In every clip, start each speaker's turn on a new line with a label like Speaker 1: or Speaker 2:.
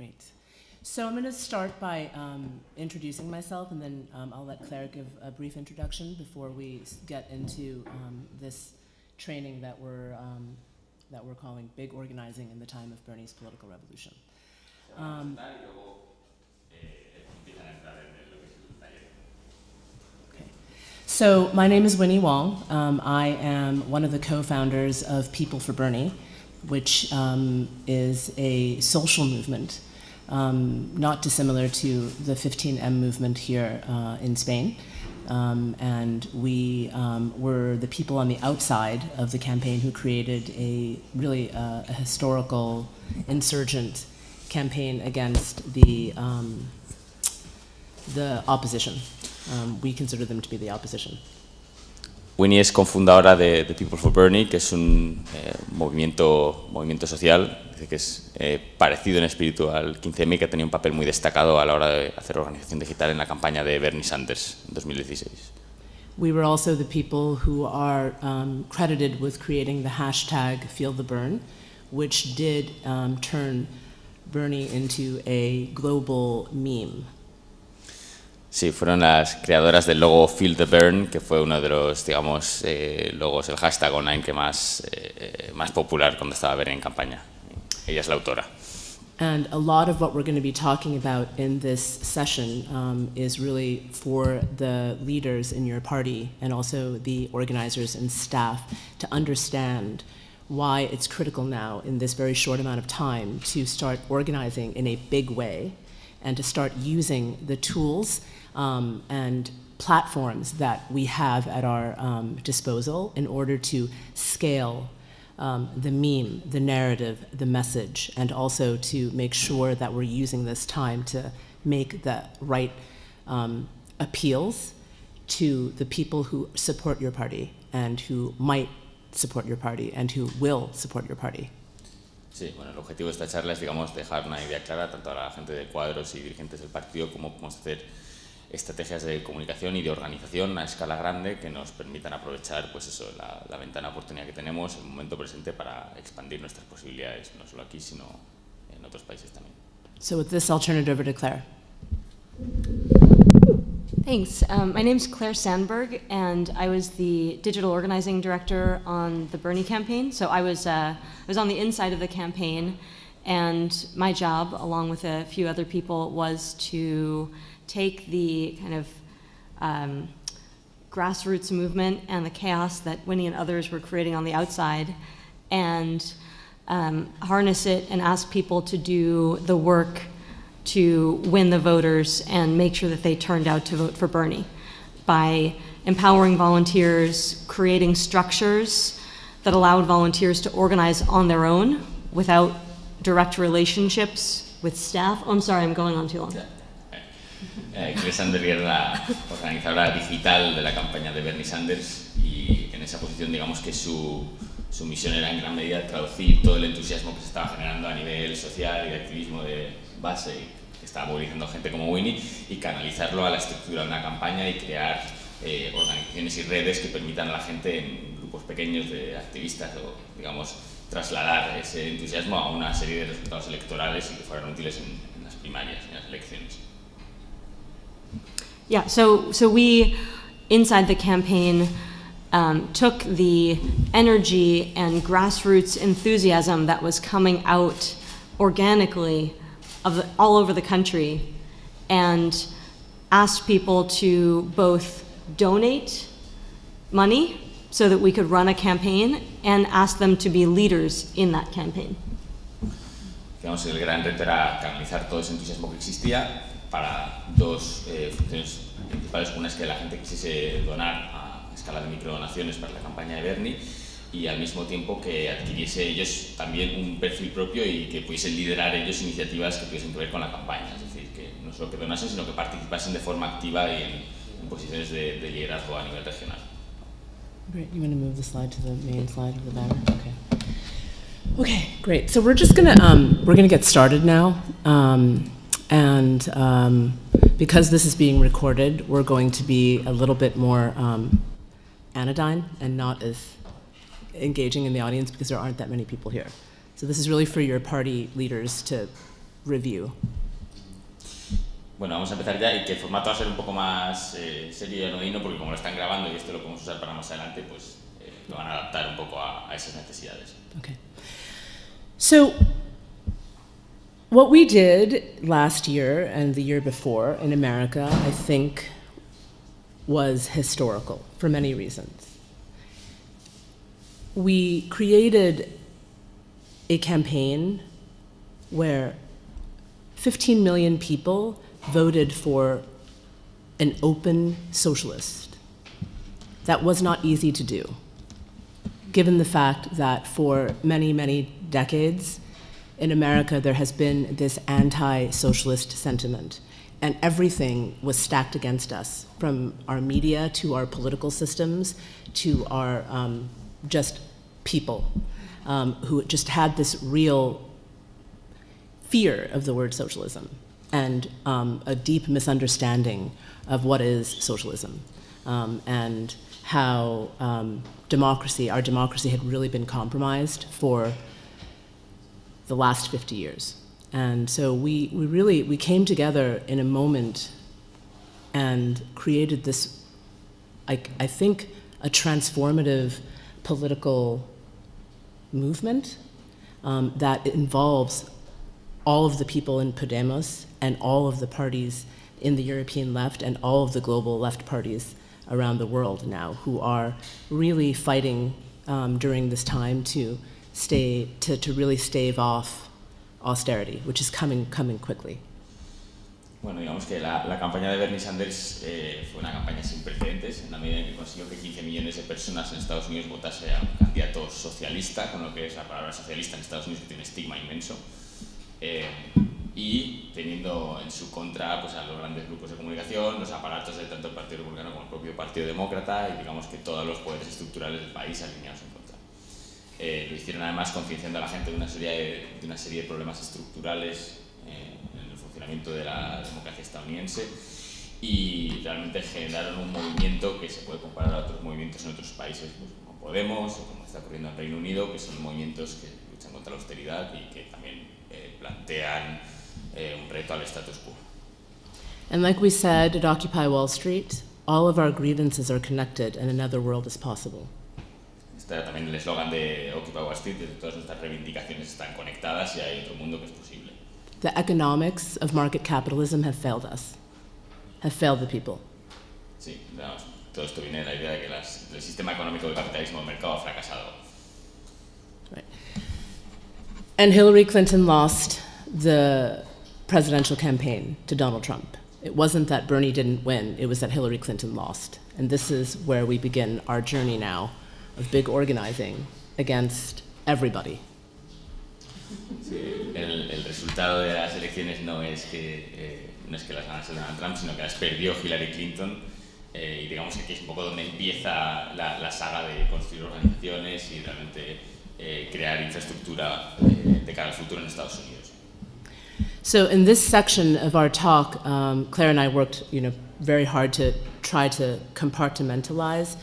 Speaker 1: Great. So I'm going to start by um, introducing myself, and then um, I'll let Claire give a brief introduction before we get into um, this training that we're um, that we're calling Big Organizing in the Time of Bernie's Political Revolution. Um, Okay. So my name is Winnie Wong. Um, I am one of the co-founders of People for Bernie, which is a social movement, um, not dissimilar to the 15M movement here uh, in Spain. Um, and we um, were the people on the outside of the campaign who created a really uh, a historical insurgent campaign against the um, the opposition. Um, we consider them to be the opposition.
Speaker 2: Winnie es cofundadora de, de People for Bernie, que es un eh, movimiento, movimiento social, que es eh, parecido en espíritu al 15M y que ha tenido un papel muy destacado a la hora de hacer organización digital en la campaña de Bernie Sanders en 2016.
Speaker 1: We were also the people who are um, credited with creating the hashtag Feel the Burn, which did um, turn Bernie into a global meme.
Speaker 2: Sí, fueron las creadoras del logo Feel the Bern, que fue uno de los, digamos, eh, logos, el hashtag online que más, eh, más popular cuando estaba en campaña. Ella es la autora.
Speaker 1: And a lot of what we're going to be talking about in this session um, is really for the leaders in your party and also the organizers and staff to understand why it's critical now in this very short amount of time to start organizing in a big way and to start using the tools um, and platforms that we have at our um, disposal in order to scale um, the meme, the narrative, the message, and also to make sure that we're using this time to make the right um, appeals to the people who support your party and who might support your party and who will support your party.
Speaker 2: Sí, bueno, el objetivo de esta charla es, digamos, dejar una idea clara tanto a la gente de cuadros y dirigentes del partido como podemos hacer estrategias de comunicación y de organización a escala grande que nos permitan aprovechar, pues eso, la, la ventana de oportunidad que tenemos, el momento presente para expandir nuestras posibilidades, no solo aquí, sino en otros países también.
Speaker 1: So with this, I'll turn it over to Claire.
Speaker 3: Thanks. Um, my is Claire Sandberg, and I was the digital organizing director on the Bernie campaign. So I was, uh, I was on the inside of the campaign, and my job, along with a few other people, was to take the kind of um, grassroots movement and the chaos that Winnie and others were creating on the outside and um, harness it and ask people to do the work to win the voters and make sure that they turned out to vote for Bernie by empowering volunteers, creating structures that allowed volunteers to organize on their own without direct relationships with staff. Oh, I'm sorry, I'm going on too long.
Speaker 2: Eh, Claire Sanders era la organizadora digital de la campaña de Bernie Sanders y en esa posición digamos que su, su misión era en gran medida traducir todo el entusiasmo que se estaba generando a nivel social y de activismo de base y que estaba movilizando gente como Winnie y canalizarlo a la estructura de una campaña y crear eh, organizaciones y redes que permitan a la gente en grupos pequeños de activistas o digamos trasladar ese entusiasmo a una serie de resultados electorales y que fueran útiles en, en las primarias, en las elecciones.
Speaker 3: Yeah, so, so we, inside the campaign, um, took the energy and grassroots enthusiasm that was coming out organically of the, all over the country and asked people to both donate money so that we could run a campaign and ask them to be leaders in that campaign.
Speaker 2: Digamos, el gran reto era canalizar todo ese entusiasmo que existía para dos eh, funciones principales. Una es que la gente quisiese donar a escala de microdonaciones para la campaña de Bernie y al mismo tiempo que adquiriese ellos también un perfil propio y que pudiesen liderar ellos iniciativas que tuviesen ver con la campaña. Es decir, que no solo que donasen, sino que participasen de forma activa y en, posiciones de, de liderazgo a nivel regional.
Speaker 1: Great. You want to move the slide to the main slide of the banner? Okay. Okay, great. So we're just gonna um, get started now, um, and um, because this is being recorded, we're going to be a little bit more um, anodyne and not as engaging in the audience because there aren't that many people here. So this is really for your party leaders to review?
Speaker 2: Bueno, vamos a empezar ya y que el formato va a ser un poco más eh, serio y anodino porque como lo están grabando y esto lo podemos usar para más adelante, pues eh, lo van a adaptar un poco a, a esas necesidades.
Speaker 1: Okay. So, what we did last year and the year before in America, I think, was historical for many reasons. We created a campaign where 15 million people voted for an open socialist. That was not easy to do, given the fact that for many, many decades in America there has been this anti socialist sentiment. And everything was stacked against us, from our media to our political systems to our um, just people um, who just had this real fear of the word socialism and um, a deep misunderstanding of what is socialism um, and how um, democracy, our democracy, had really been compromised for the last 50 years. And so we, we really we came together in a moment and created this, I, I think, a transformative political movement um, that involves all of the people in Podemos and all of the parties in the European left and all of the global left parties around the world now who are really fighting um, during this time to stay to, to really stave off austerity, which is coming coming quickly.
Speaker 2: Bueno, digamos que la, la campaña de Bernie Sanders eh, fue una campaña sin precedentes, en la medida en que consiguió que 15 millones de personas en Estados Unidos votase a un candidato socialista, con lo que es la palabra socialista en Estados Unidos que tiene estigma inmenso, eh, y teniendo en su contra pues, a los grandes grupos de comunicación, los aparatos de tanto el Partido Republicano como el propio Partido Demócrata y digamos que todos los poderes estructurales del país alineados en contra. Eh, lo hicieron además concienciando a la gente de una serie de, de una serie de problemas estructurales eh, en el funcionamiento de la democracia estadounidense y realmente generaron un movimiento que se puede comparar a otros movimientos en otros países, pues, como Podemos o como está ocurriendo en Reino Unido, que son movimientos que luchan contra la austeridad y que también eh, plantean eh, un reto al status quo.
Speaker 1: And like we said at Occupy Wall Street, all of our grievances are connected and another world is possible.
Speaker 2: También el eslogan de Occupy Wall Street, de todas nuestras reivindicaciones están conectadas y hay otro mundo que es posible.
Speaker 1: The economics of market capitalism have failed us, have failed the people.
Speaker 2: Sí, digamos, todo esto viene de la idea de que las- el sistema económico del capitalismo del mercado ha fracasado.
Speaker 1: Right. And Hillary Clinton lost the presidential campaign to Donald Trump. It wasn't that Bernie didn't win, it was that Hillary Clinton lost. And this is where we begin our journey now of big organizing against everybody.
Speaker 2: Sí, el, el resultado de las elecciones no es que, eh, no es que las ganase Donald Trump, sino que las perdió Hillary Clinton. eh, y digamos que aquí es un poco donde empieza la, la saga de construir organizaciones y realmente eh, crear infraestructura eh, de cara al futuro en Estados Unidos.
Speaker 1: So in this section of our talk, um, Claire and I worked, you know, very hard to try to compartmentalize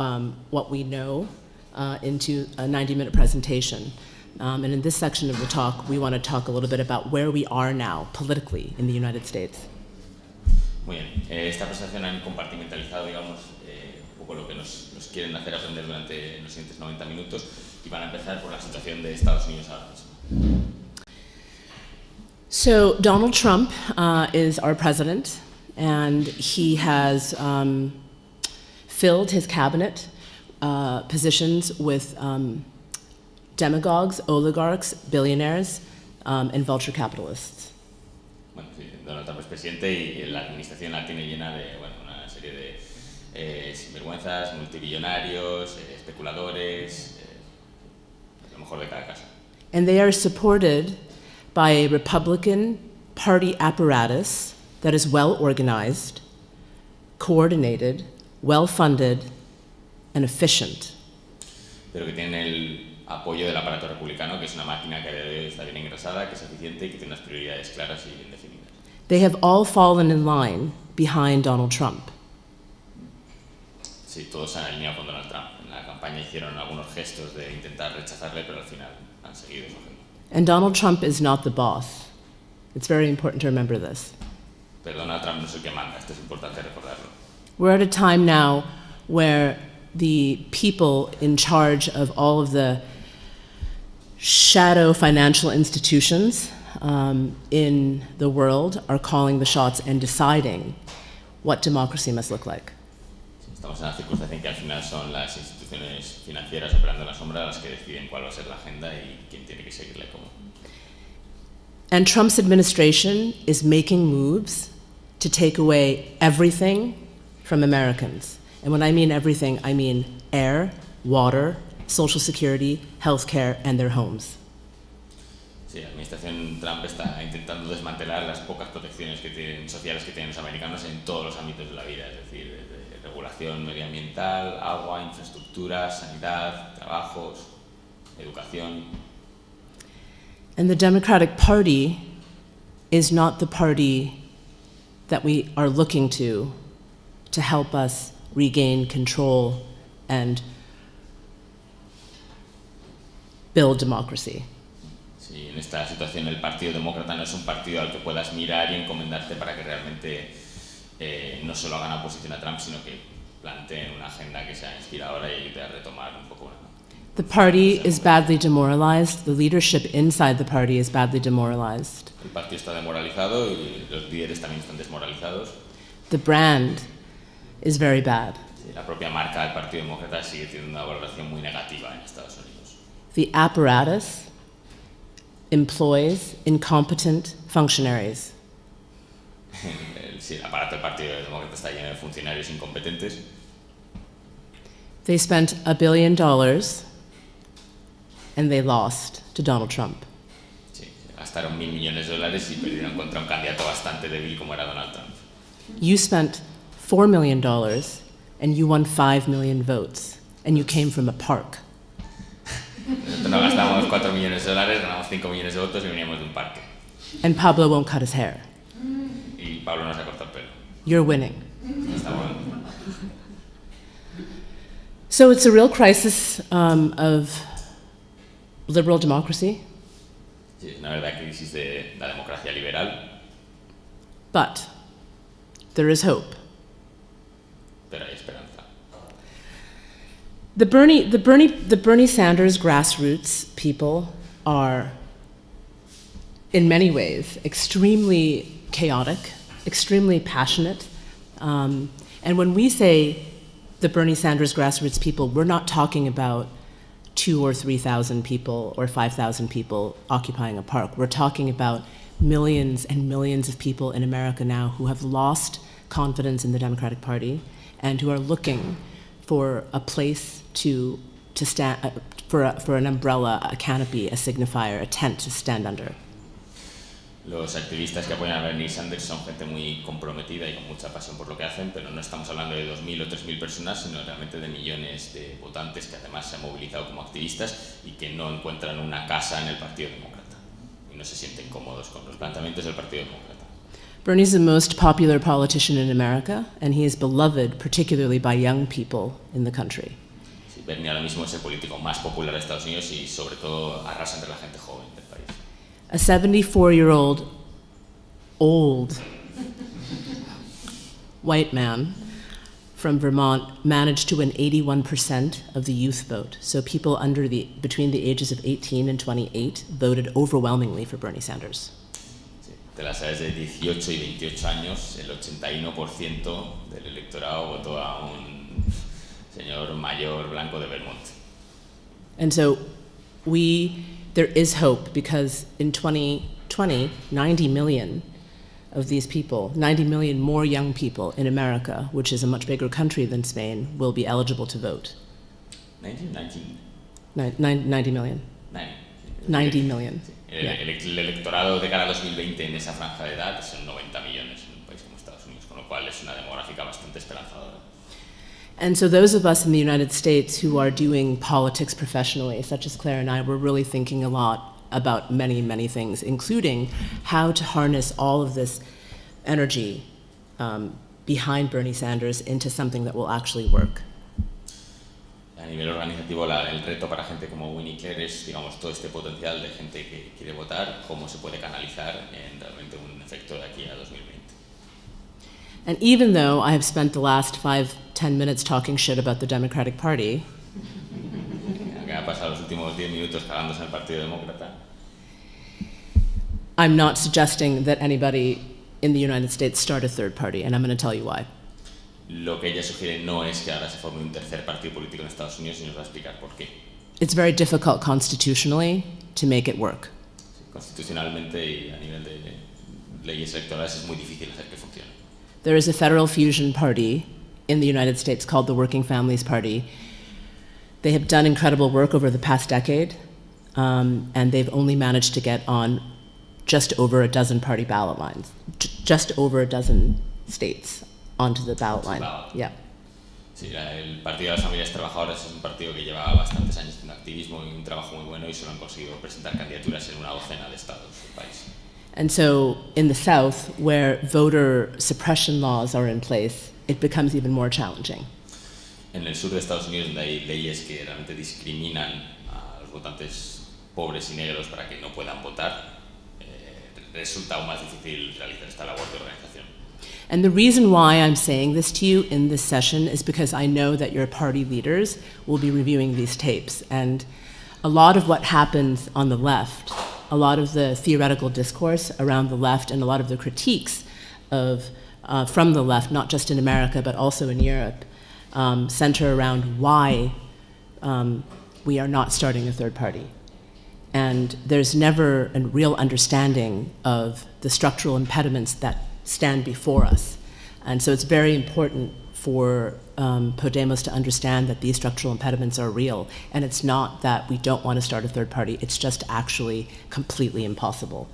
Speaker 1: um, what we know uh, into a 90-minute presentation. Um, and in this section of the talk, we want to talk a little bit about where we are now politically in the United States.
Speaker 2: Muy bien, eh, esta presentación han compartimentalizado, digamos, eh, un poco lo que nos, nos quieren hacer aprender durante los siguientes 90 minutos y van a empezar por la situación de Estados Unidos ahora mismo.
Speaker 1: So Donald Trump uh, is our president, and he has um, filled his cabinet uh, positions with um, demagogues, oligarchs, billionaires, um, and vulture capitalists.
Speaker 2: Bueno, sí, Donald Trump es presidente y la administración la tiene llena de bueno, una serie de eh, sinvergüenzas, multibillonarios, eh, especuladores, eh, lo mejor de cada casa.
Speaker 1: And they are supported by a Republican Party apparatus that is well organized, coordinated, well funded, and efficient.
Speaker 2: Pero que tienen el apoyo del aparato republicano, que es una máquina que a día de hoy está bien engrasada, que es eficiente y que tiene unas prioridades claras y bien definidas.
Speaker 1: They have all fallen in line behind Donald Trump.
Speaker 2: Sí, todos han alineado con Donald Trump. En la campaña hicieron algunos gestos de intentar rechazarle, pero al final han seguido su agenda.
Speaker 1: And Donald Trump is not the boss. It's very important to remember this.
Speaker 2: Pero Donald Trump no es el que manda, esto es importante recordarlo.
Speaker 1: We're at a time now where the people in charge of all of the shadow financial institutions um, in the world are calling the shots and deciding what democracy must look like.
Speaker 2: Estamos en una circunstancia en que al final son las instituciones financieras operando en la sombra las que deciden cuál va a ser la agenda y quién tiene que seguirle cómo.
Speaker 1: And Trump's administration is making moves to take away everything from Americans. And when I mean everything, I mean air, water, social security, health care, and their homes.
Speaker 2: Sí, la administración Trump está intentando desmantelar las pocas protecciones que tienen, sociales que tienen los americanos en todos los ámbitos de la vida, es decir, desde regulación medioambiental, agua, infraestructura, sanidad, trabajos, educación.
Speaker 1: And the Democratic Party is not the party that we are looking to to help us regain control and build democracy.
Speaker 2: Sí, en esta situación el Partido Demócrata no es un partido al que puedas mirar y encomendarte para que realmente eh, no solo hagan oposición a Trump, sino que planteen una agenda que sea inspiradora y a retomar un poco una,
Speaker 1: The party is badly demoralized. The leadership inside the party is badly demoralized.
Speaker 2: El partido está demoralizado y los líderes también están desmoralizados.
Speaker 1: The brand is very bad.
Speaker 2: La propia marca del Partido Demócrata sigue teniendo una valoración muy negativa en Estados Unidos.
Speaker 1: The apparatus employs incompetent functionaries.
Speaker 2: Sí, el aparato del Partido Demócrata está lleno de funcionarios incompetentes.
Speaker 1: They spent a billion dollars and they lost to Donald Trump.
Speaker 2: Sí, gastaron mil millones de dólares y perdieron contra un candidato bastante débil como era Donald Trump.
Speaker 1: You spent $4 million and you won 5 million votes, and you came from a park.
Speaker 2: No gastamos 4 millones de dólares, ganamos 5 millones de votos y veníamos de un parque.
Speaker 1: And Pablo won't cut his hair.
Speaker 2: Y Pablo no se ha cortado el pelo.
Speaker 1: You're winning. So it's a real crisis um, of liberal democracy,
Speaker 2: Sí, una verdadera crisis de la democracia liberal,
Speaker 1: but there is hope.
Speaker 2: Hay esperanza.
Speaker 1: The Bernie, the Bernie, the Bernie Sanders grassroots people are, in many ways, extremely chaotic, extremely passionate. Um, and when we say the Bernie Sanders grassroots people, we're not talking about two or 3,000 people or 5,000 people occupying a park. We're talking about millions and millions of people in America now who have lost confidence in the Democratic Party and who are looking for a place to, to stand, uh, for, a, for an umbrella, a canopy, a signifier, a tent to stand under.
Speaker 2: Los activistas que apoyan a Bernie Sanders son gente muy comprometida y con mucha pasión por lo que hacen, pero no estamos hablando de 2.000 o 3.000 personas, sino realmente de millones de votantes que además se han movilizado como activistas y que no encuentran una casa en el Partido Demócrata y no se sienten cómodos con los planteamientos del Partido Demócrata.
Speaker 1: Bernie's the most popular politician in America, and he is beloved particularly by young people in the country.
Speaker 2: Sí, Bernie ahora mismo es el político más popular de Estados Unidos y sobre todo arrasa entre la gente joven del país.
Speaker 1: A 74 year old, old white man from Vermont managed to win 81% of the youth vote. So people under the, between the ages of 18 and 28 voted overwhelmingly for Bernie Sanders.
Speaker 2: De las edades de 18 y 28 años, el 81% del electorado votó a un señor mayor blanco de Vermont.
Speaker 1: And so we, there is hope because in 2020, 90 million of these people, 90 million more young people in America, which is a much bigger country than Spain, will be eligible to vote.
Speaker 2: 19, 19,
Speaker 1: Ni- nine- 90 million.
Speaker 2: 9.
Speaker 1: 90 million.
Speaker 2: El,
Speaker 1: Yeah.
Speaker 2: el- el electorado de cara a 2020 en esa franja de edad son 90 millones en un país como Estados Unidos, con lo cual es una demográfica bastante esperanzadora.
Speaker 1: And so those of us in the United States who are doing politics professionally, such as Claire and I, we're really thinking a lot about many, many things, including how to harness all of this energy um, behind Bernie Sanders into something that will actually work.
Speaker 2: A nivel organizativo la- el reto para gente como Winnie Clare es, digamos, todo este potencial de gente que quiere votar, cómo se puede canalizar en realmente un efecto de aquí a 2020.
Speaker 1: And even though I have spent the last five, ten minutes talking shit about the Democratic Party,
Speaker 2: Aunque ha pasado los últimos 10 minutos cagándose en el Partido Demócrata,
Speaker 1: I'm not suggesting that anybody in the United States start a third party, and I'm going to tell you why.
Speaker 2: Lo que ella sugiere no es que ahora se forme un tercer partido político en Estados Unidos y nos va a explicar por qué.
Speaker 1: It's very difficult constitutionally to make it work.
Speaker 2: Constitucionalmente y a nivel de leyes electorales es muy difícil hacer que funcione.
Speaker 1: There is a federal fusion party in the United States called the Working Families Party. They have done incredible work over the past decade, um, and they've only managed to get on just over a dozen party ballot lines, just over a dozen states onto the ballot line. Yeah.
Speaker 2: Sí, el Partido de las Familias Trabajadoras es un partido que lleva bastantes años haciendo activismo y un trabajo muy bueno y solo han conseguido presentar candidaturas en una docena de estados del país.
Speaker 1: And so in the South, where voter suppression laws are in place, it becomes even more challenging.
Speaker 2: En el sur de Estados Unidos, donde hay leyes que realmente discriminan a los votantes pobres y negros para que no puedan votar, eh, resulta aún más difícil realizar esta labor de organización.
Speaker 1: And the reason why I'm saying this to you in this session is because I know that your party leaders will be reviewing these tapes. And a lot of what happens on the left, a lot of the theoretical discourse around the left, and a lot of the critiques of, uh, from the left, not just in America but also in Europe, um, center around why um, we are not starting a third party. And there's never a real understanding of the structural impediments that stand before us. And so it's very important for um, Podemos to understand that these structural impediments are real. And it's not that we don't want to start a third party, it's just actually completely impossible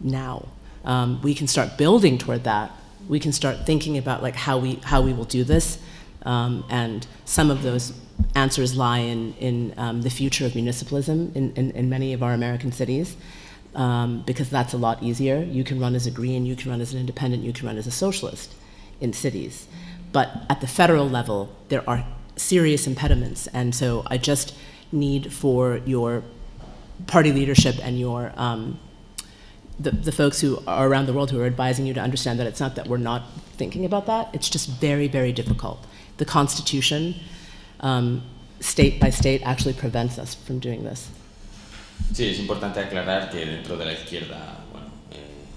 Speaker 1: now. Um, we can start building toward that. We can start thinking about like how we, how we will do this. Um, and some of those answers lie in, in um, the future of municipalism in, in, in many of our American cities, um, because that's a lot easier. You can run as a green, you can run as an independent, you can run as a socialist in cities. But at the federal level, there are serious impediments, and so I just need for your party leadership and your um, the, the folks who are around the world who are advising you to understand that it's not that we're not thinking about that, it's just very, very difficult. The Constitution, um, state by state, actually prevents us from doing this.
Speaker 2: Sí, es importante aclarar que dentro de la izquierda, bueno, eh,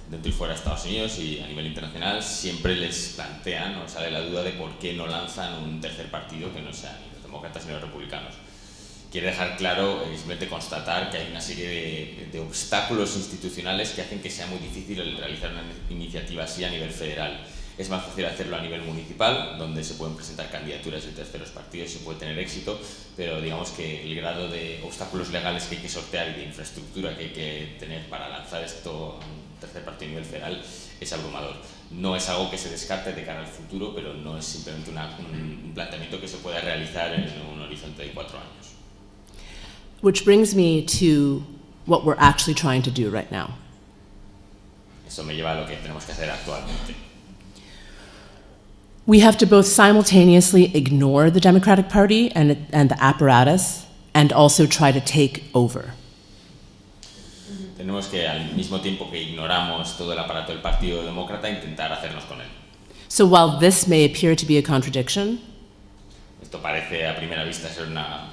Speaker 2: dentro y fuera de Estados Unidos y a nivel internacional, siempre les plantean o sale la duda de por qué no lanzan un tercer partido que no sea ni los demócratas ni los republicanos. Quiere dejar claro, eh, simplemente constatar que hay una serie de, de obstáculos institucionales que hacen que sea muy difícil realizar una iniciativa así a nivel federal. Es más fácil hacerlo a nivel municipal, donde se pueden presentar candidaturas de terceros partidos y se puede tener éxito, pero digamos que el grado de obstáculos legales que hay que sortear y de infraestructura que hay que tener para lanzar esto a un tercer partido a nivel federal es abrumador. No es algo que se descarte de cara al futuro, pero no es simplemente una- un, un planteamiento que se pueda realizar en un horizonte de cuatro años.
Speaker 1: Which brings me to what we're actually trying to do right now.
Speaker 2: Eso me lleva a lo que tenemos que hacer actualmente.
Speaker 1: We have to both simultaneously ignore the Democratic Party and, and the apparatus and also try to take over.
Speaker 2: Tenemos que, al mismo tiempo que ignoramos todo el aparato del Partido Demócrata, intentar hacernos con él.
Speaker 1: So while this may appear to be a contradiction,
Speaker 2: Esto parece a primera vista ser una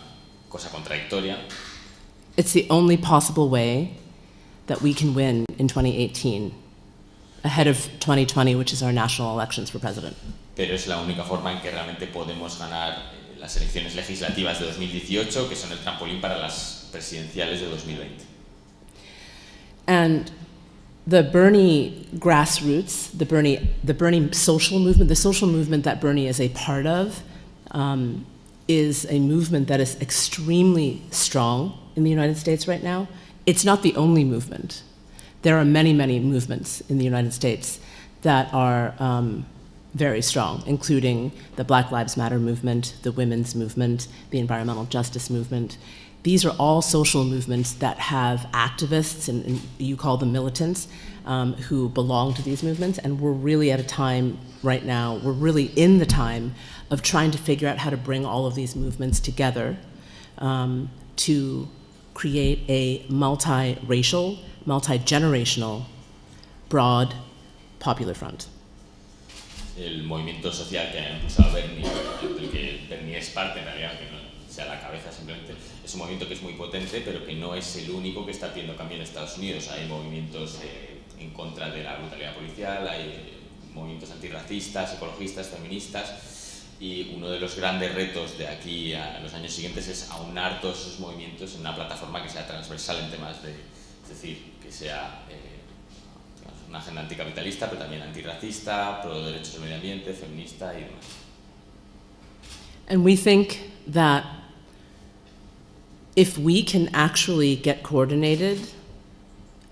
Speaker 2: cosa contradictoria,
Speaker 1: it's the only possible way that we can win in 2018, ahead of 2020, which is our national elections for president.
Speaker 2: Pero es la única forma en que realmente podemos ganar las elecciones legislativas de 2018, que son el trampolín para las presidenciales de 2020.
Speaker 1: And the Bernie grassroots, the Bernie, the Bernie social movement, the social movement that Bernie is a part of, um, is a movement that is extremely strong in the United States right now. It's not the only movement. There are many, many movements in the United States that are um, very strong, including the Black Lives Matter movement, the women's movement, the environmental justice movement. these are all social movements that have activists, and, and you call them militants, um, who belong to these movements. And we're really at a time right now, we're really in the time of trying to figure out how to bring all of these movements together um, to create a multiracial, multi-generational, broad popular front.
Speaker 2: El movimiento social que ha impulsado Bernie, del que Bernie es parte en realidad, que no sea la cabeza simplemente, es un movimiento que es muy potente, pero que no es el único que está haciendo cambio en Estados Unidos. Hay movimientos eh, en contra de la brutalidad policial, hay movimientos antirracistas, ecologistas, feministas, y uno de los grandes retos de aquí a los años siguientes es aunar todos esos movimientos en una plataforma que sea transversal en temas de, es decir, que sea eh, una agenda anticapitalista, pero también antirracista, pro derechos del medio ambiente, feminista y demás.
Speaker 1: And we think that if we can actually get coordinated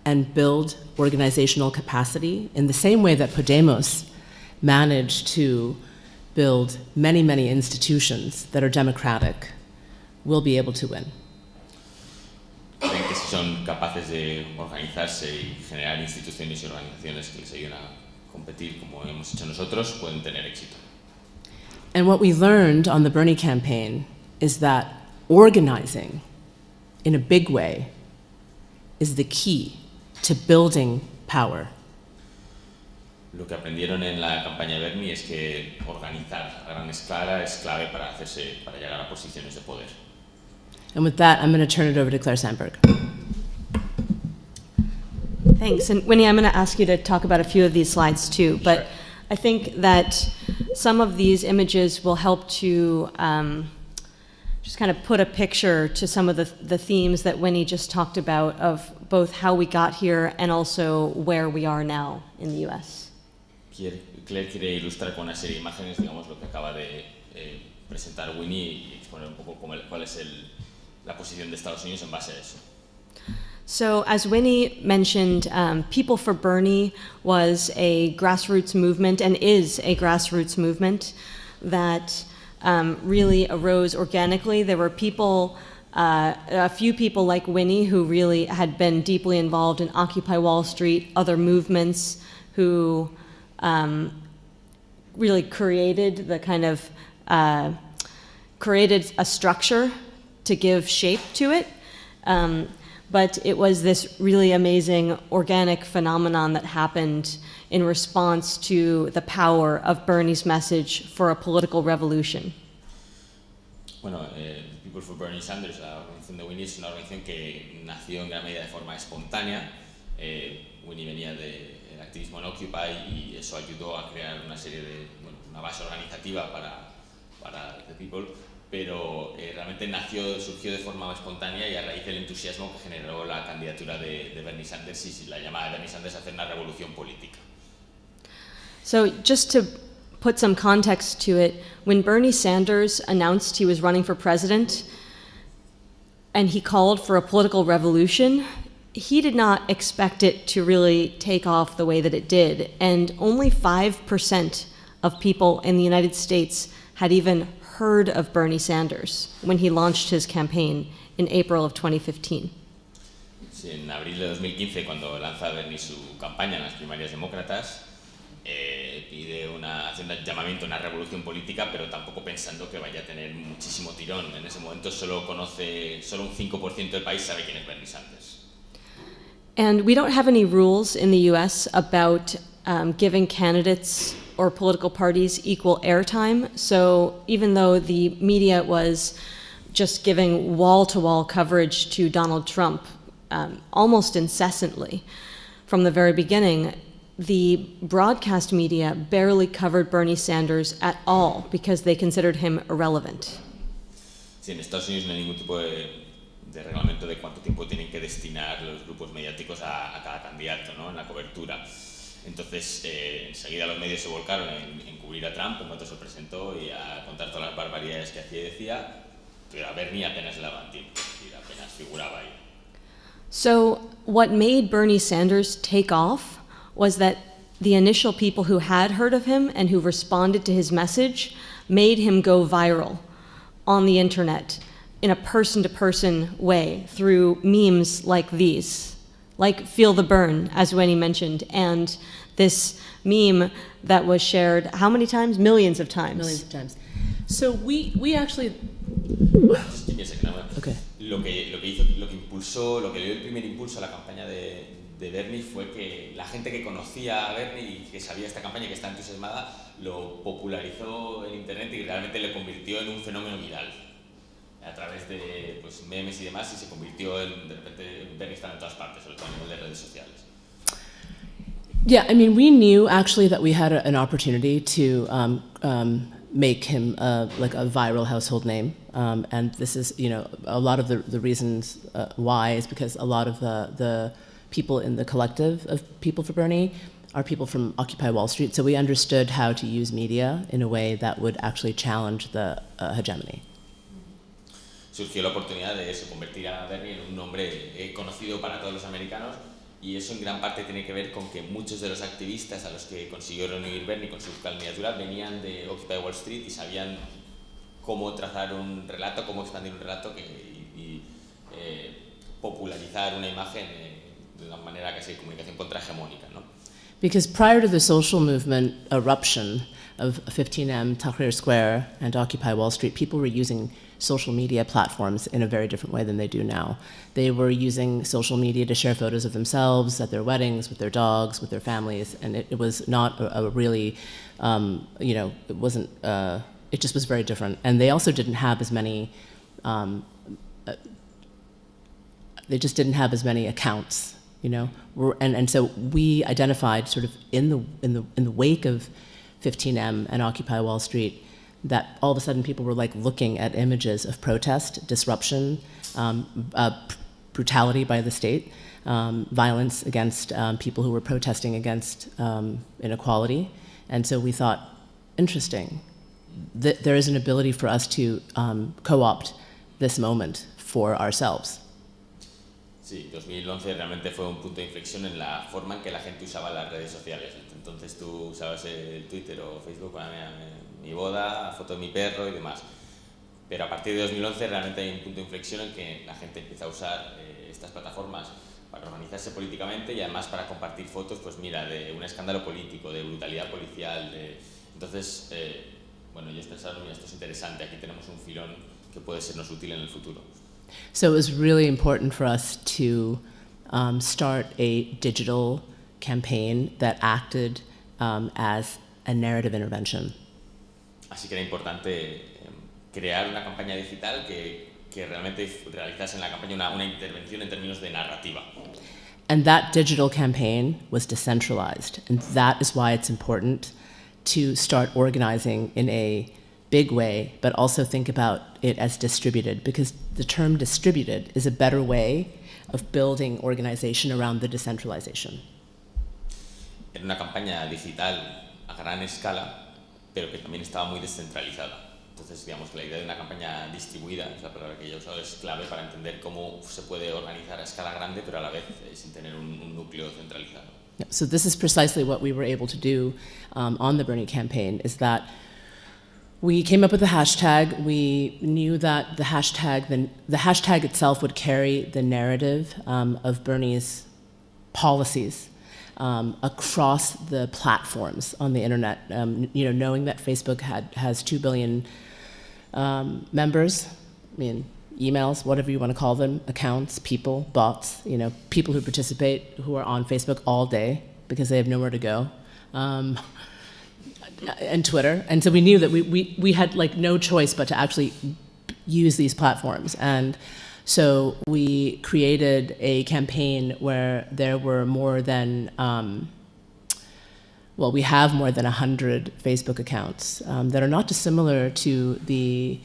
Speaker 1: and build organizational capacity in the same way that Podemos managed to build many, many institutions that are democratic, we'll be able to win.
Speaker 2: Son capaces de organizarse y generar instituciones y organizaciones que les ayuden a competir como hemos hecho nosotros, pueden tener éxito.
Speaker 1: And what we learned on the Bernie campaign is that organizing in a big way is the key to building power.
Speaker 2: Lo que aprendieron en la campaña de Bernie es que organizar a gran escala es clave para, hacerse, para llegar a posiciones de poder.
Speaker 1: And with that, I'm going to turn it over to Claire Sandberg.
Speaker 3: Thanks. And Winnie, I'm going to ask you to talk about a few of these slides too. But
Speaker 2: Sure.
Speaker 3: I think that some of these images will help to um, just kind of put a picture to some of the, the themes that Winnie just talked about of both how we got here and also where we are now in the US.
Speaker 2: Quiere- Claire quiere ilustrar con una serie de imágenes, digamos, lo que acaba de eh, presentar Winnie y exponer un poco cómo el- cuál es el- la posición de Estados Unidos en base a eso.
Speaker 3: So, as Winnie mentioned, um, People for Bernie was a grassroots movement and is a grassroots movement that um, really arose organically. There were people, uh, a few people like Winnie, who really had been deeply involved in Occupy Wall Street, other movements who um, really created the kind of uh, created a structure to give shape to it. Um, but it was this really amazing organic phenomenon that happened in response to the power of Bernie's message for a political revolution.
Speaker 2: Bueno, eh, People for Bernie Sanders, la organización de Winnie, es una organización que nació en gran medida de forma espontánea. Eh, Winnie venía del activismo en Occupy y eso ayudó a crear una serie de, bueno, una base organizativa para, para The People, pero eh, realmente nació, surgió de forma espontánea y a raíz del entusiasmo que generó la candidatura de, de Bernie Sanders y la llamada de Bernie Sanders a hacer una revolución política.
Speaker 3: So, just to put some context to it, when Bernie Sanders announced he was running for president and he called for a political revolution, he did not expect it to really take off the way that it did. And only 5% of people in the United States had even heard of Bernie Sanders when he launched his campaign in April of 2015.
Speaker 2: Sí, en abril de 2015, cuando lanza Bernie su campaña en las primarias demócratas, eh, pide una, hace un llamamiento a una revolución política, pero tampoco pensando que vaya a tener muchísimo tirón. En ese momento solo conoce, solo un 5% del país sabe quién es Bernie Sanders.
Speaker 3: And we don't have any rules in the US about um, giving candidates or political parties equal airtime. So even though the media was just giving wall to wall coverage to Donald Trump um, almost incessantly from the very beginning, the broadcast media barely covered Bernie Sanders at all because they considered him irrelevant.
Speaker 2: Sí, en Estados Unidos no hay ningún tipo de, de reglamento de cuánto tiempo tienen que destinar los grupos mediáticos a, a cada candidato ¿no? en la cobertura. Entonces, eh, enseguida los medios se volcaron en, en cubrir a Trump en cuanto se presentó y a contar todas las barbaridades que hacía y decía, pero a Bernie apenas le daban tiempo, apenas figuraba ahí.
Speaker 3: So, what made Bernie Sanders take off was that the initial people who had heard of him and who responded to his message made him go viral on the internet. in a person to person way through memes like these, like Feel the Burn, as Winnie mentioned, and this meme that was shared how many times? Millions of times.
Speaker 1: Millions of times. So we, we actually,
Speaker 2: okay. lo, que, lo que hizo, lo que impulsó, lo que le dio el primer impulso a la campaña de, de Bernie fue que la gente que conocía a Bernie y que sabía esta campaña, que está entusiasmada, lo popularizó en Internet y realmente le convirtió en un fenómeno viral a través de pues, memes y demás y se convirtió en, de repente, está en todas partes, sobre todo a nivel de redes sociales.
Speaker 1: Yeah, I mean, we knew actually that we had a, an opportunity to um, um, make him uh, like a viral household name. Um, and this is, you know, a lot of the, the reasons uh, why is because a lot of the, the people in the collective of People for Bernie are people from Occupy Wall Street. So we understood how to use media in a way that would actually challenge the uh, hegemony.
Speaker 2: Surgió la oportunidad de eso, convertir a Bernie en un nombre eh, conocido para todos los americanos y eso en gran parte tiene que ver con que muchos de los activistas a los que consiguió reunir Bernie con su candidatura venían de Occupy Wall Street y sabían cómo trazar un relato, cómo expandir un relato que, y, y eh, popularizar una imagen eh, de una manera que sea comunicación contrahegemónica. ¿no?
Speaker 1: Because prior to the social movement eruption of 15M, Tahrir Square, and Occupy Wall Street, people were using social media platforms in a very different way than they do now. They were using social media to share photos of themselves at their weddings, with their dogs, with their families, and it, it was not a, a really, um, you know, it wasn't, uh, it just was very different. And they also didn't have as many, um, uh, they just didn't have as many accounts, you know, We're, and, and so we identified sort of in the, in the, in the wake of 15M and Occupy Wall Street, that all of a sudden people were like looking at images of protest, disruption, um, uh, brutality by the state, um, violence against um, people who were protesting against um, inequality. And so we thought, interesting, that there is an ability for us to um, co-opt this moment for ourselves.
Speaker 2: Sí, 2011 realmente fue un punto de inflexión en la forma en que la gente usaba las redes sociales. Entonces tú usabas el Twitter o Facebook para mi, mi boda, foto de mi perro y demás. Pero a partir de 2011 realmente hay un punto de inflexión en que la gente empieza a usar eh, estas plataformas para organizarse políticamente y además para compartir fotos, pues mira, de un escándalo político, de brutalidad policial. De... Entonces, eh, bueno, ellos pensaron, mira, esto es interesante, aquí tenemos un filón que puede sernos útil en el futuro.
Speaker 1: So it was really important for us to um, start a digital campaign that acted um, as a narrative intervention.
Speaker 2: Así que era importante eh, crear una campaña digital que, que realmente realizase en la campaña una, una intervención en términos de narrativa.
Speaker 1: And that digital campaign was decentralized. And that is why it's important to start organizing in a big way, but also think about it as distributed, because the term distributed is a better way of building organization around the decentralization.
Speaker 2: Era una campaña digital a gran escala, pero que también estaba muy descentralizada. Entonces, digamos que la idea de una campaña distribuida, es la palabra que yo es clave para entender cómo se puede organizar a escala grande, pero a la vez eh, sin tener un, un núcleo centralizado.
Speaker 1: So this is precisely what we were able to do um, on the Bernie campaign, is that we came up with a hashtag. We knew that the hashtag, the, the hashtag itself would carry the narrative um, of Bernie's policies um, across the platforms on the internet. Um, you know, knowing that Facebook had has two billion um, members, I mean, emails, whatever you want to call them, accounts, people, bots. You know, people who participate who are on Facebook all day because they have nowhere to go. Um, and Twitter. And so we knew that we, we, we had like no choice but to actually use these platforms. And so we created a campaign where there were more than, um, well, we have more than 100 Facebook accounts um, that are not dissimilar to the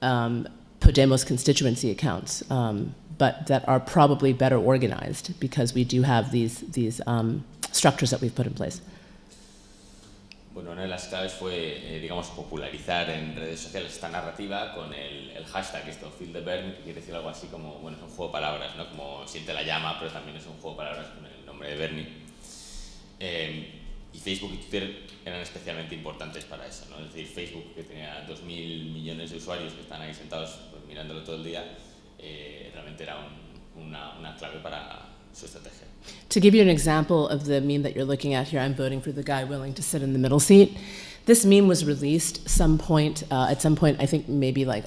Speaker 1: um, Podemos constituency accounts, um, but that are probably better organized because we do have these, these um, structures that we've put in place.
Speaker 2: Bueno, una de las claves fue, eh, digamos, popularizar en redes sociales esta narrativa con el, hashtag, esto, Feel que quiere decir algo así como, bueno, es un juego de palabras, ¿no? Como siente la llama, pero también es un juego de palabras con el nombre de Bernie. Eh, y Facebook y Twitter eran especialmente importantes para eso, ¿no? Es decir, Facebook, que tenía 2.000 millones de usuarios que están ahí sentados pues, mirándolo todo el día, eh, realmente era un, una, clave para.
Speaker 1: To give you an example of the meme that you're looking at here, I'm voting for the guy willing to sit in the middle seat. This meme was released some point, uh, at some point, I think maybe like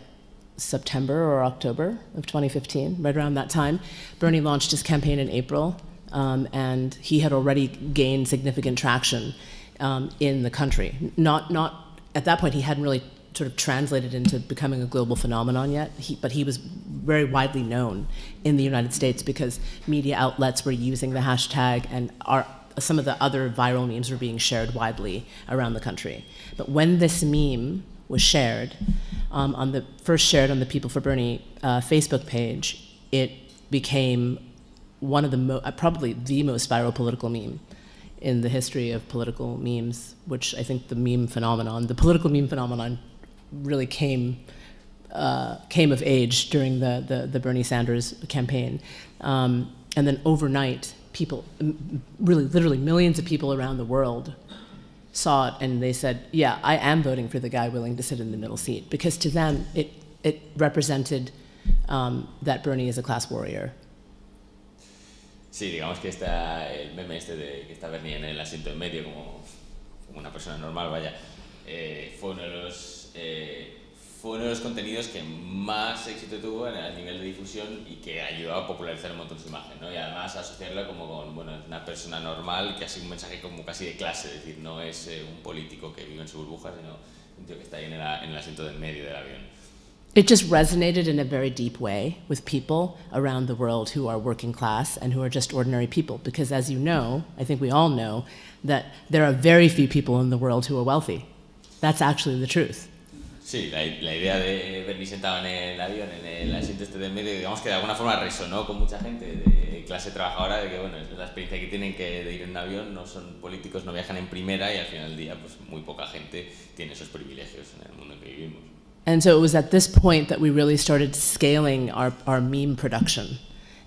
Speaker 1: September or October of 2015, right around that time. Bernie launched his campaign in April, um, and he had already gained significant traction um, in the country. Not, not at that point, he hadn't really sort of translated into becoming a global phenomenon yet, he, but he was very widely known in the United States because media outlets were using the hashtag and our, some of the other viral memes were being shared widely around the country. But when this meme was shared, um, on the first shared on the People for Bernie uh, Facebook page, it became one of the uh, probably the most viral political meme in the history of political memes, which I think the meme phenomenon, the political meme phenomenon, really came uh, came of age during the, the, the Bernie Sanders campaign. Um, and then overnight, people, really, literally millions of people around the world saw it and they said, Yeah, I am voting for the guy willing to sit in the middle seat. Because to them, it, it represented um, that Bernie is a class warrior.
Speaker 2: Sí, digamos que está el meme este de que está Bernie en el asiento en medio como, como una persona normal, vaya, eh, fue uno de los eh, fue uno de los contenidos que más éxito tuvo en el nivel de difusión y que ayudó a popularizar un montón su imagen, ¿no? Y además asociarla como con, bueno, una persona normal que ha sido un mensaje como casi de clase, es decir, no es eh, un político que vive en su burbuja, sino un tío que está ahí en el, en el asiento del medio del avión.
Speaker 1: It just resonated in a very deep way with people around the world who are working class and who are just ordinary people. Because as you know, I think we all know, that there are very few people in the world who are wealthy. That's actually the truth.
Speaker 2: Sí, la, la, idea de Bernie sentado en el avión, en el asiento este del medio, digamos que de alguna forma resonó con mucha gente de clase trabajadora, de que bueno, es la experiencia que tienen que de ir en avión, no son políticos, no viajan en primera y al final del día pues muy poca gente tiene esos privilegios en el mundo en que vivimos.
Speaker 1: And so it was at this point that we really started scaling our, our meme production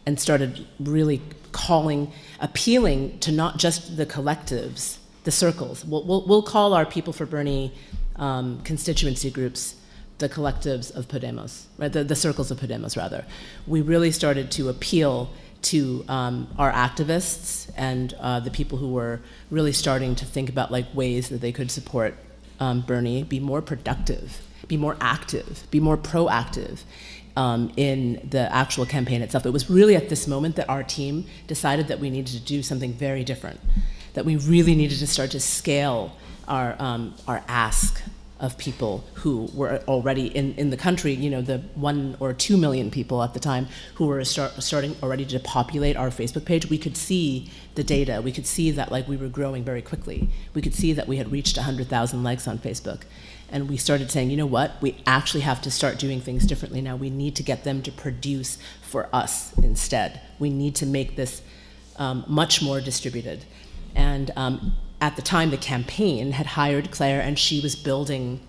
Speaker 1: and started really calling, appealing to not just the collectives, the circles. We'll, we'll, we'll call our People for Bernie um, constituency groups the collectives of Podemos, right? The, the circles of Podemos, rather. We really started to appeal to um, our activists and uh, the people who were really starting to think about like ways that they could support um, Bernie, be more productive be more active, be more proactive um, in the actual campaign itself. It was really at this moment that our team decided that we needed to do something very different, that we really needed to start to scale our, um, our ask of people who were already in, in the country, you know, the one or two million people at the time who were start, starting already to populate our Facebook page, we could see the data. We could see that like we were growing very quickly. We could see that we had reached 100,000 likes on Facebook. And we started saying, you know what, we actually have to start doing things differently now. We need to get them to produce for us instead. We need to make this um, much more distributed. And um, at the time, the campaign had hired Claire, and she was building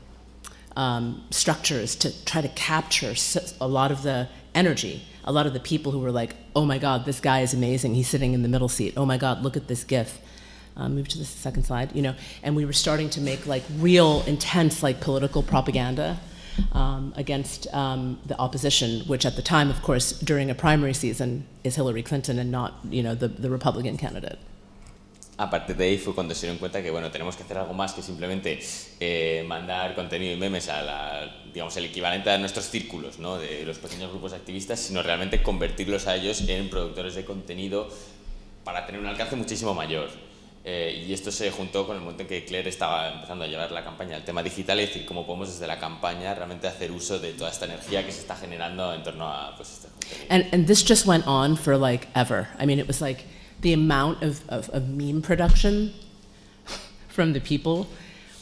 Speaker 1: um, structures to try to capture a lot of the energy, a lot of the people who were like, "Oh my God, this guy is amazing. He's sitting in the middle seat. Oh my God, look at this GIF." Um, move to the second slide. You know, and we were starting to make like real, intense, like political propaganda um, against um, the opposition, which at the time, of course, during a primary season, is Hillary Clinton and not, you know, the, the Republican candidate.
Speaker 2: A partir de ahí fue cuando se dieron cuenta que bueno tenemos que hacer algo más que simplemente eh, mandar contenido y memes a la, digamos el equivalente a nuestros círculos ¿no? de los pequeños grupos activistas sino realmente convertirlos a ellos en productores de contenido para tener un alcance muchísimo mayor eh, y esto se juntó con el momento en que Claire estaba empezando a llevar la campaña al tema digital y decir cómo podemos desde la campaña realmente hacer uso de toda esta energía que se está generando en torno a pues, este contenido.
Speaker 1: And, and this just went on for like ever. I mean, it was like the amount of, of, of meme production from the people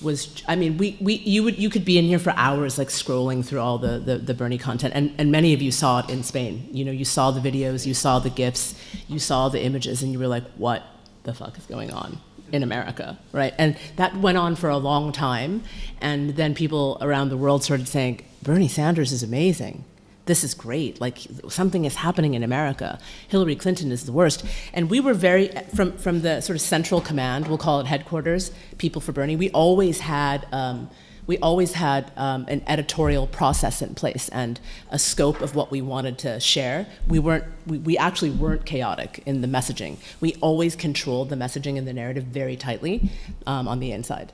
Speaker 1: was I mean we, we you would you could be in here for hours like scrolling through all the, the, the Bernie content and, and many of you saw it in Spain. You know, you saw the videos, you saw the GIFs, you saw the images and you were like, what the fuck is going on in America? Right? And that went on for a long time and then people around the world started saying, Bernie Sanders is amazing. This is great. Like something is happening in America. Hillary Clinton is the worst. And we were very, from, from the sort of central command, we'll call it headquarters, People for Bernie, we always had, um, we always had um, an editorial process in place and a scope of what we wanted to share. We weren't, we, we actually weren't chaotic in the messaging. We always controlled the messaging and the narrative very tightly um, on the inside.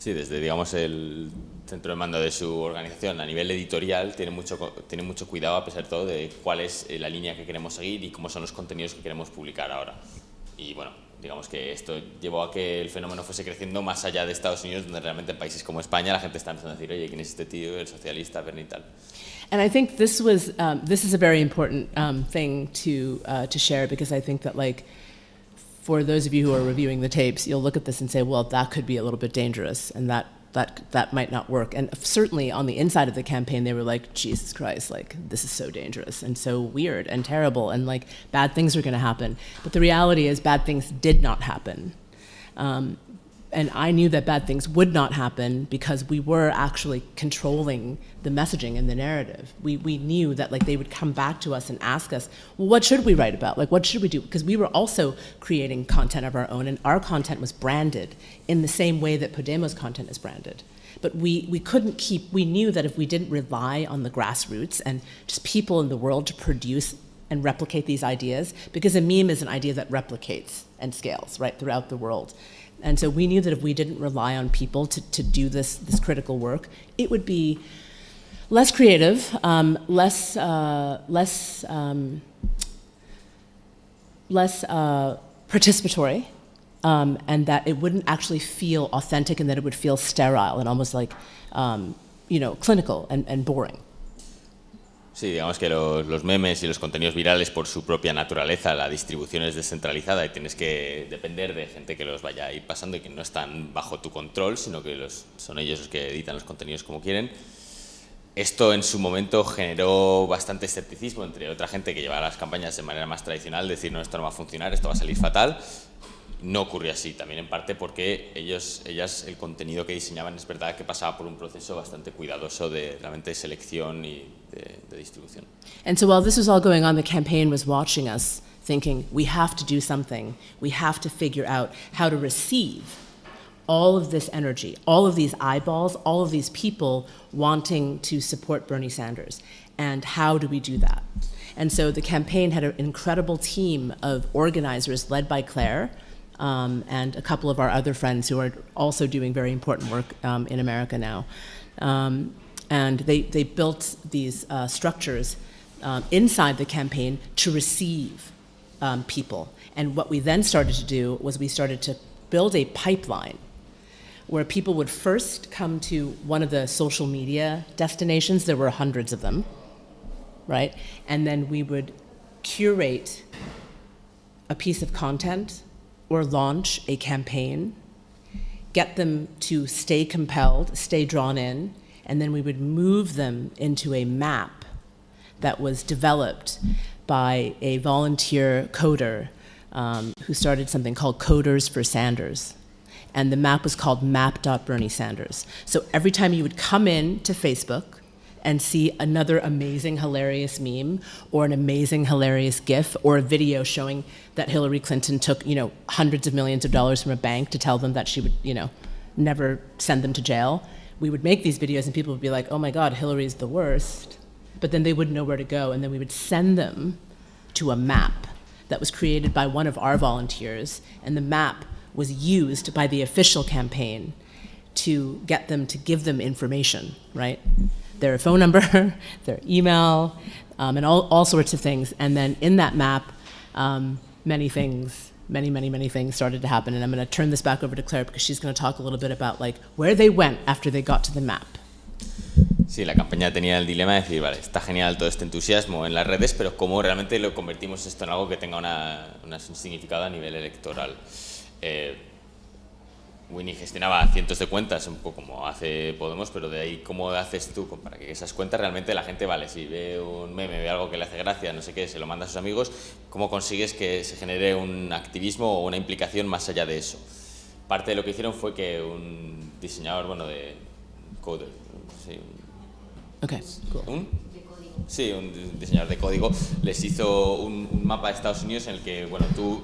Speaker 2: Sí, desde digamos el centro de mando de su organización a nivel editorial tiene mucho, tiene mucho cuidado a pesar de todo de cuál es eh, la línea que queremos seguir y cómo son los contenidos que queremos publicar ahora. Y bueno, digamos que esto llevó a que el fenómeno fuese creciendo más allá de Estados Unidos, donde realmente en países como España la gente está empezando a decir, oye, ¿quién es este tío, el socialista, Bernie tal?
Speaker 1: And I think this was, um, this is a very important um, thing to, uh, to share because I think that like, for those of you who are reviewing the tapes, you'll look at this and say, well, that could be a little bit dangerous, and that that that might not work. And certainly on the inside of the campaign, they were like, Jesus Christ, like this is so dangerous and so weird and terrible, and like bad things are going to happen. But the reality is, bad things did not happen. Um, and I knew that bad things would not happen because we were actually controlling the messaging and the narrative. We, we knew that like they would come back to us and ask us, well, what should we write about? Like, what should we do? Because we were also creating content of our own, and our content was branded in the same way that Podemos content is branded. But we, we couldn't keep, we knew that if we didn't rely on the grassroots and just people in the world to produce and replicate these ideas, because a meme is an idea that replicates and scales, right, throughout the world. And so we knew that if we didn't rely on people to, to do this, this critical work, it would be less creative, um, less, uh, less, um, less uh, participatory, um, and that it wouldn't actually feel authentic and that it would feel sterile and almost like, um, you know, clinical and, and boring.
Speaker 2: Sí, digamos que los, los, memes y los contenidos virales por su propia naturaleza, la distribución es descentralizada y tienes que depender de gente que los vaya a ir pasando y que no están bajo tu control, sino que los, son ellos los que editan los contenidos como quieren. Esto en su momento generó bastante escepticismo entre otra gente que llevaba las campañas de manera más tradicional, decir, no, esto no va a funcionar, esto va a salir fatal, no ocurrió así, también en parte porque ellos, ellas, el contenido que diseñaban es verdad que pasaba por un proceso bastante cuidadoso de realmente selección y
Speaker 1: And so while this was all going on, the campaign was watching us, thinking, we have to do something. We have to figure out how to receive all of this energy, all of these eyeballs, all of these people wanting to support Bernie Sanders. And how do we do that? And so the campaign had an incredible team of organizers led by Claire, um, and a couple of our other friends who are also doing very important work um, in America now. Um, and they, they built these uh, structures um, inside the campaign to receive um, people. And what we then started to do was we started to build a pipeline where people would first come to one of the social media destinations. There were hundreds of them, right? And then we would curate a piece of content or launch a campaign, get them to stay compelled, stay drawn in, and then we would move them into a map that was developed by a volunteer coder um, who started something called Coders for Sanders. And the map was called map.bernie Sanders. So every time you would come in to Facebook, and see another amazing, hilarious meme or an amazing, hilarious GIF or a video showing that Hillary Clinton took, you know, hundreds of millions of dollars from a bank to tell them that she would, you know, never send them to jail. We would make these videos and people would be like, oh my God, Hillary's the worst. But then they wouldn't know where to go. And then we would send them to a map that was created by one of our volunteers. And the map was used by the official campaign to get them to give them information, right? their phone number, their email, um, and all, all sorts of things. And then in that map, um, many things, many, many, many things started to happen. And I'm going to turn this back over to Claire because she's going to talk a little bit about like where they went after they got to the map.
Speaker 2: Sí, la campaña tenía el dilema de decir, vale, está genial todo este entusiasmo en las redes, pero ¿cómo realmente lo convertimos esto en algo que tenga una, una un significado a nivel electoral? Eh, Winnie gestionaba cientos de cuentas, un poco como hace Podemos, pero de ahí, ¿cómo haces tú para que esas cuentas realmente la gente, vale, si ve un meme, ve algo que le hace gracia, no sé qué, se lo manda a sus amigos, ¿cómo consigues que se genere un activismo o una implicación más allá de eso? Parte de lo que hicieron fue que un diseñador, bueno, de coder, sí,
Speaker 1: Okay.
Speaker 2: ¿un? sí, un diseñador de código, les hizo un, un mapa de Estados Unidos en el que, bueno, tú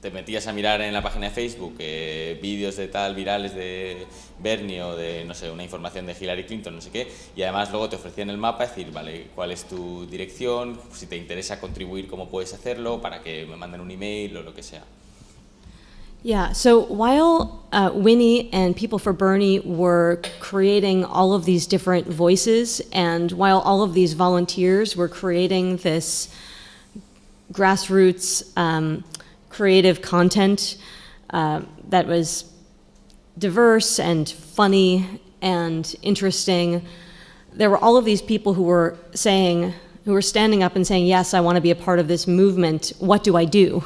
Speaker 2: te metías a mirar en la página de Facebook eh, vídeos de tal virales de Bernie o de, no sé, una información de Hillary Clinton, no sé qué, y además luego te ofrecían el mapa, decir, vale, cuál es tu dirección, si te interesa contribuir, cómo puedes hacerlo, para que me manden un email o lo que sea.
Speaker 3: Yeah, so while uh, Winnie and People for Bernie were creating all of these different voices, and while all of these volunteers were creating this grassroots um, creative content uh, that was diverse and funny and interesting. There were all of these people who were saying, who were standing up and saying, Yes, I want to be a part of this movement. What do I do?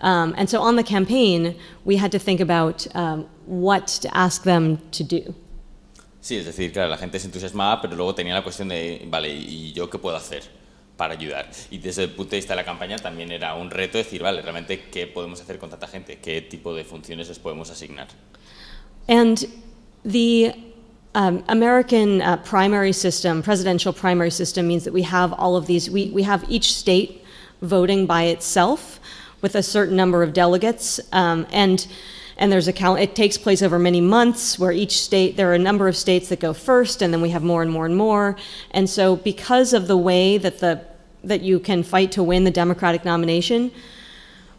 Speaker 3: Um, and so on the campaign, we had to think about um, what to ask them to do.
Speaker 2: Sí, es decir, claro, la gente se entusiasmaba, pero luego tenía la cuestión de, vale, ¿y yo qué puedo hacer? Para ayudar. Y desde el punto de vista de la campaña también era un reto decir, vale, realmente qué podemos hacer con tanta gente, qué tipo de funciones les podemos asignar.
Speaker 3: And the um, American uh, primary system, presidential primary system, means that we have all of these, we, we have each state voting by itself with a certain number of delegates. Um, and and there's a count it takes place over many months where each state there are a number of states that go first and then we have more and more and more and so because of the way that the that you can fight to win the Democratic nomination,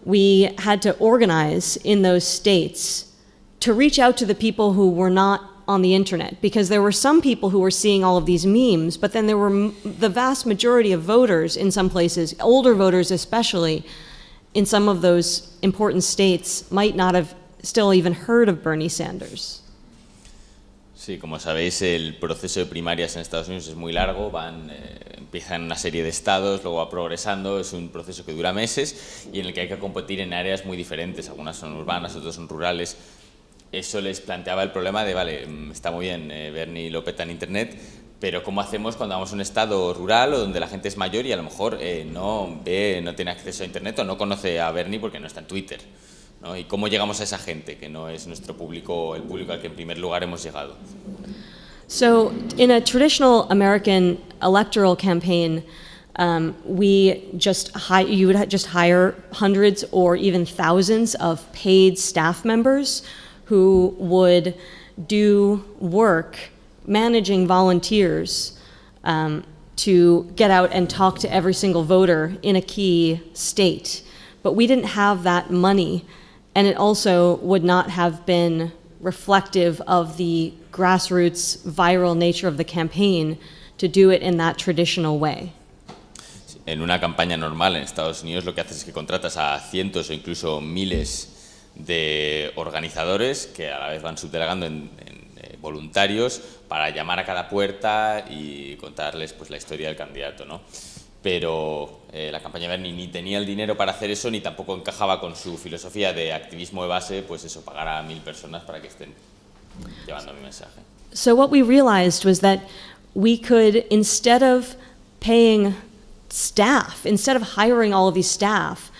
Speaker 3: we had to organize in those states to reach out to the people who were not on the internet because there were some people who were seeing all of these memes, but then there were the vast majority of voters in some places, older voters especially, in some of those important states, might not have still even heard of Bernie Sanders.
Speaker 2: Sí, como sabéis, el proceso de primarias en Estados Unidos es muy largo, van, eh, empiezan una serie de estados, luego va progresando, es un proceso que dura meses y en el que hay que competir en áreas muy diferentes, algunas son urbanas, otras son rurales. Eso les planteaba el problema de, vale, mm, está muy bien, eh, Bernie lo peta en Internet, pero ¿cómo hacemos cuando vamos a un estado rural o donde la gente es mayor y a lo mejor eh, no ve, no tiene acceso a Internet o no conoce a Bernie porque no está en Twitter? ¿No? ¿Y cómo llegamos a esa gente que no es nuestro público, el público al que en primer lugar hemos llegado?
Speaker 3: So, in a traditional American electoral campaign, um, we just you would just hire hundreds or even thousands of paid staff members who would do work managing volunteers um, to get out and talk to every single voter in a key state. But we didn't have that money and it also would not have been reflective of the grassroots viral nature of the campaign to do it in that traditional way.
Speaker 2: En una campaña normal en Estados Unidos lo que haces es que contratas a cientos o incluso miles de organizadores que a la vez van subdelegando en, en eh, voluntarios para llamar a cada puerta y contarles pues la historia del candidato, ¿no? Pero eh, la campaña Bernie ni tenía el dinero para hacer eso, ni tampoco encajaba con su filosofía de activismo de base, pues eso, pagar a mil personas para que estén llevando mi mensaje.
Speaker 3: So what we realized was that we could, instead of paying staff, instead of hiring all of these staff,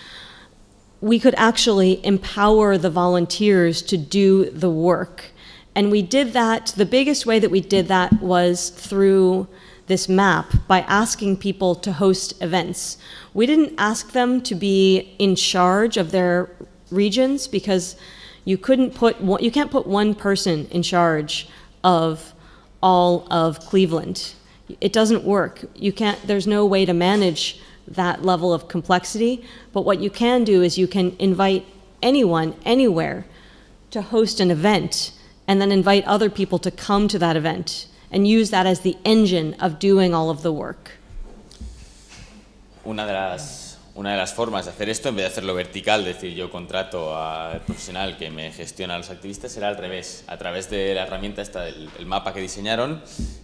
Speaker 3: we could actually empower the volunteers to do the work. And we did that, the biggest way that we did that was through this map by asking people to host events. We didn't ask them to be in charge of their regions because you couldn't put one, you can't put one person in charge of all of Cleveland. It doesn't work. You can't there's no way to manage that level of complexity, but what you can do is you can invite anyone anywhere to host an event and then invite other people to come to that event and use that as the engine of doing all of the work.
Speaker 2: Una de las, una de las formas de hacer esto, en vez de hacerlo vertical, decir yo contrato al profesional que me gestiona a los activistas, era al revés, a través de la herramienta esta, el, el mapa que diseñaron,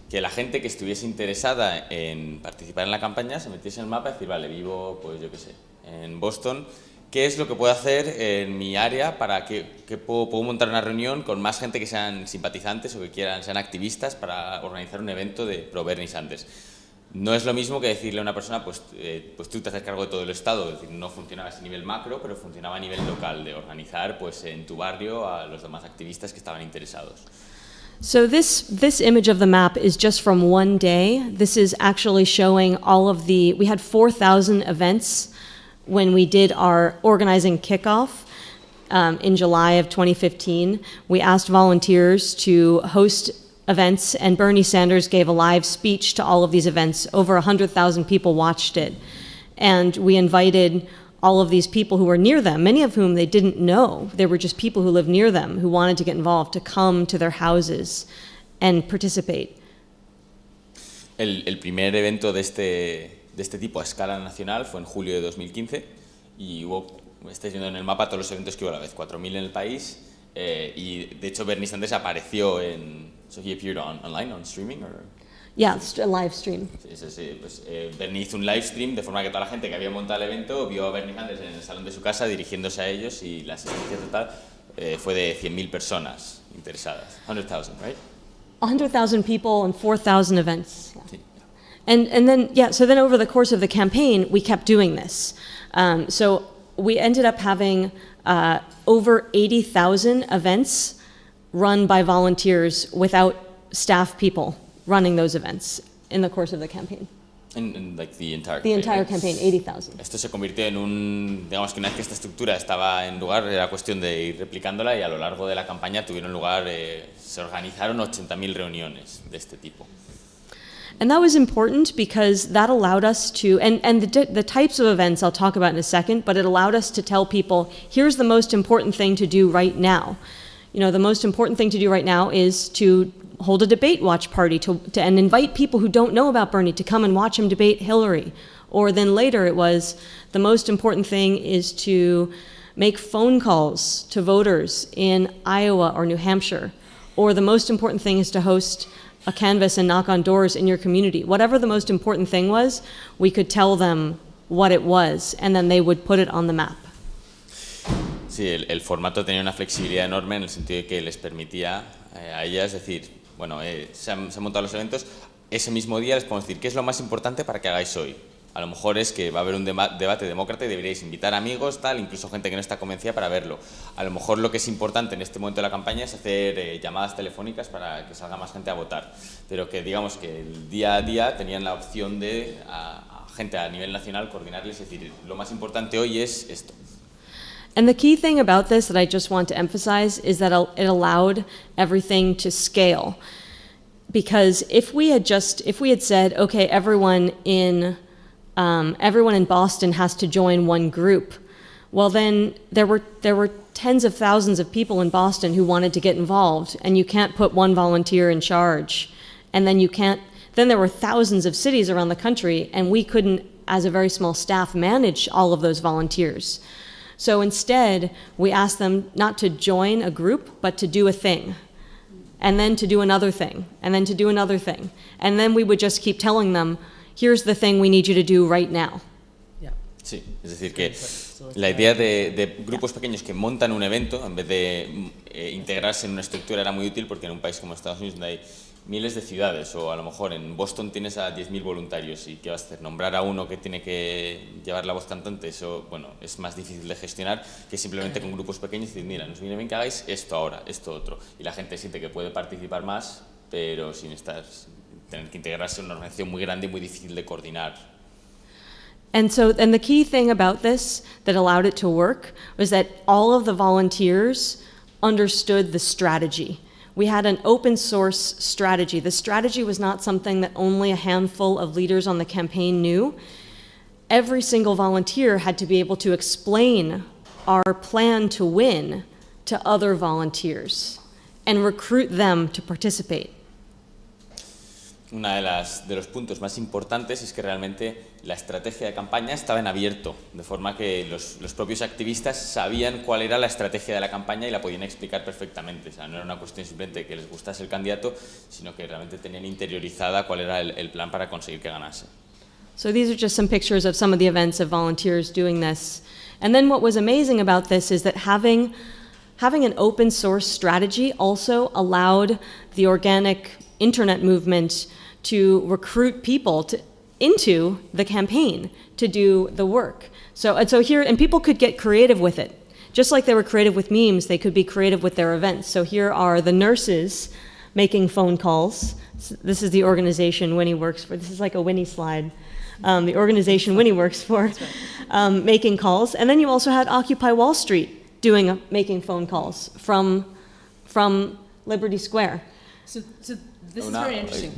Speaker 2: que la gente que estuviese interesada en participar en la campaña se metiese en el mapa y decir, vale, vivo, pues yo qué sé, en Boston, qué es lo que puedo hacer en mi área para que, que puedo, puedo, montar una reunión con más gente que sean simpatizantes o que quieran sean activistas para organizar un evento de pro Bernie Sanders. No es lo mismo que decirle a una persona, pues, eh, pues tú te haces cargo de todo el Estado, es decir, no funcionaba a ese nivel macro, pero funcionaba a nivel local, de organizar pues, en tu barrio a los demás activistas que estaban interesados.
Speaker 3: So this this image of the map is just from one day. This is actually showing all of the. We had 4,000 events when we did our organizing kickoff um, in July of 2015. We asked volunteers to host events, and Bernie Sanders gave a live speech to all of these events. Over 100,000 people watched it, and we invited all of these people who were near them, many of whom they didn't know. They were just people who lived near them who wanted to get involved, to come to their houses and participate.
Speaker 2: El, el primer evento de este, de este tipo a escala nacional fue en julio de 2015 y hubo, estáis viendo en el mapa todos los eventos que hubo a la vez, 4.000 en el país eh, y de hecho Bernie Sanders apareció en... So he appeared on, online, on streaming? Or?
Speaker 3: Yeah, a live stream.
Speaker 2: Sí, sí, sí. Pues, eh, Bernie hizo un live stream de forma que toda la gente que había montado el evento vio a Bernie Sanders en el salón de su casa dirigiéndose a ellos y la asistencia total eh, fue de 100.000 personas interesadas. 100,000, right?
Speaker 3: 100,000 people and 4,000 events. Yeah.
Speaker 2: Sí.
Speaker 3: And, and then, yeah, so then over the course of the campaign, we kept doing this. Um, so we ended up having uh, over 80,000 events run by volunteers without staff people running those events in the course of the campaign.
Speaker 2: En, en, like, the entire
Speaker 3: The entire
Speaker 2: campaign.
Speaker 3: campaign, 80,000.
Speaker 2: Esto se convirtió en un, digamos que una vez que esta estructura estaba en lugar, era cuestión de ir replicándola y a lo largo de la campaña tuvieron lugar, eh, se organizaron 80.000 reuniones de este tipo.
Speaker 3: And that was important because that allowed us to, and, and the, the types of events I'll talk about in a second, but it allowed us to tell people here's the most important thing to do right now. You know, the most important thing to do right now is to hold a debate watch party to, to, and invite people who don't know about Bernie to come and watch him debate Hillary. Or then later it was the most important thing is to make phone calls to voters in Iowa or New Hampshire. Or the most important thing is to host a canvas and knock on doors in your community. Whatever the most important thing was, we could tell them what it was, and then they would put it on the map.
Speaker 2: Sí, el, formato tenía una flexibilidad enorme en el sentido de que les permitía eh, a ellas decir, bueno, eh, se han montado los eventos, ese mismo día les podemos decir, ¿qué es lo más importante para que hagáis hoy? A lo mejor es que va a haber un deba- debate demócrata y deberíais invitar amigos, tal, incluso gente que no está convencida para verlo. A lo mejor lo que es importante en este momento de la campaña es hacer eh, llamadas telefónicas para que salga más gente a votar. Pero que digamos que el día a día tenían la opción de a, gente a nivel nacional coordinarles y decir, lo más importante hoy es esto.
Speaker 3: And the key thing about this that I just want to emphasize is that it allowed everything to scale. Because if we had just, if we had said, okay, everyone in, um, everyone in Boston has to join one group, well then there were, there were tens of thousands of people in Boston who wanted to get involved, and you can't put one volunteer in charge. And then you can't, then there were thousands of cities around the country, and we couldn't, as a very small staff, manage all of those volunteers. So instead, we asked them not to join a group, but to do a thing, and then to do another thing, and then to do another thing. And then we would just keep telling them, here's the thing we need you to do right now.
Speaker 1: Yeah.
Speaker 2: Sí, es decir, que la idea de, de grupos pequeños que montan un evento en vez de eh, integrarse en una estructura era muy útil porque en un país como Estados Unidos donde hay miles de ciudades o a lo mejor en Boston tienes a 10.000 voluntarios y ¿qué vas a hacer? Nombrar a uno que tiene que llevar la voz cantante, eso bueno, es más difícil de gestionar que simplemente con grupos pequeños decir, mira, nos viene bien que hagáis esto ahora, esto otro. Y la gente siente que puede participar más, pero sin estar, tener que integrarse en una organización muy grande y muy difícil de coordinar
Speaker 3: And so, and the key thing about this that allowed it to work was that all of the volunteers understood the strategy. We had an open source strategy. The strategy was not something that only a handful of leaders on the campaign knew. Every single volunteer had to be able to explain our plan to win to other volunteers and recruit them to participate.
Speaker 2: Una de, de los puntos más importantes es que realmente la estrategia de campaña estaba en abierto, de forma que los, los, propios activistas sabían cuál era la estrategia de la campaña y la podían explicar perfectamente. O sea, no era una cuestión simplemente que les gustase el candidato, sino que realmente tenían interiorizada cuál era el, el plan para conseguir que ganase.
Speaker 3: So these are just some pictures of some of the events of volunteers doing this. And then what was amazing about this is that having, having an open source strategy also allowed the organic internet movement to recruit people to, into the campaign to do the work. So, and so here, and people could get creative with it. Just like they were creative with memes, they could be creative with their events. So here are the nurses making phone calls. This is the organization Winnie works for. This is like a Winnie slide. Um, the organization Winnie works for, um, making calls. And then you also had Occupy Wall Street doing making phone calls from from Liberty Square.
Speaker 1: So, so this is
Speaker 2: Una-
Speaker 1: very interesting.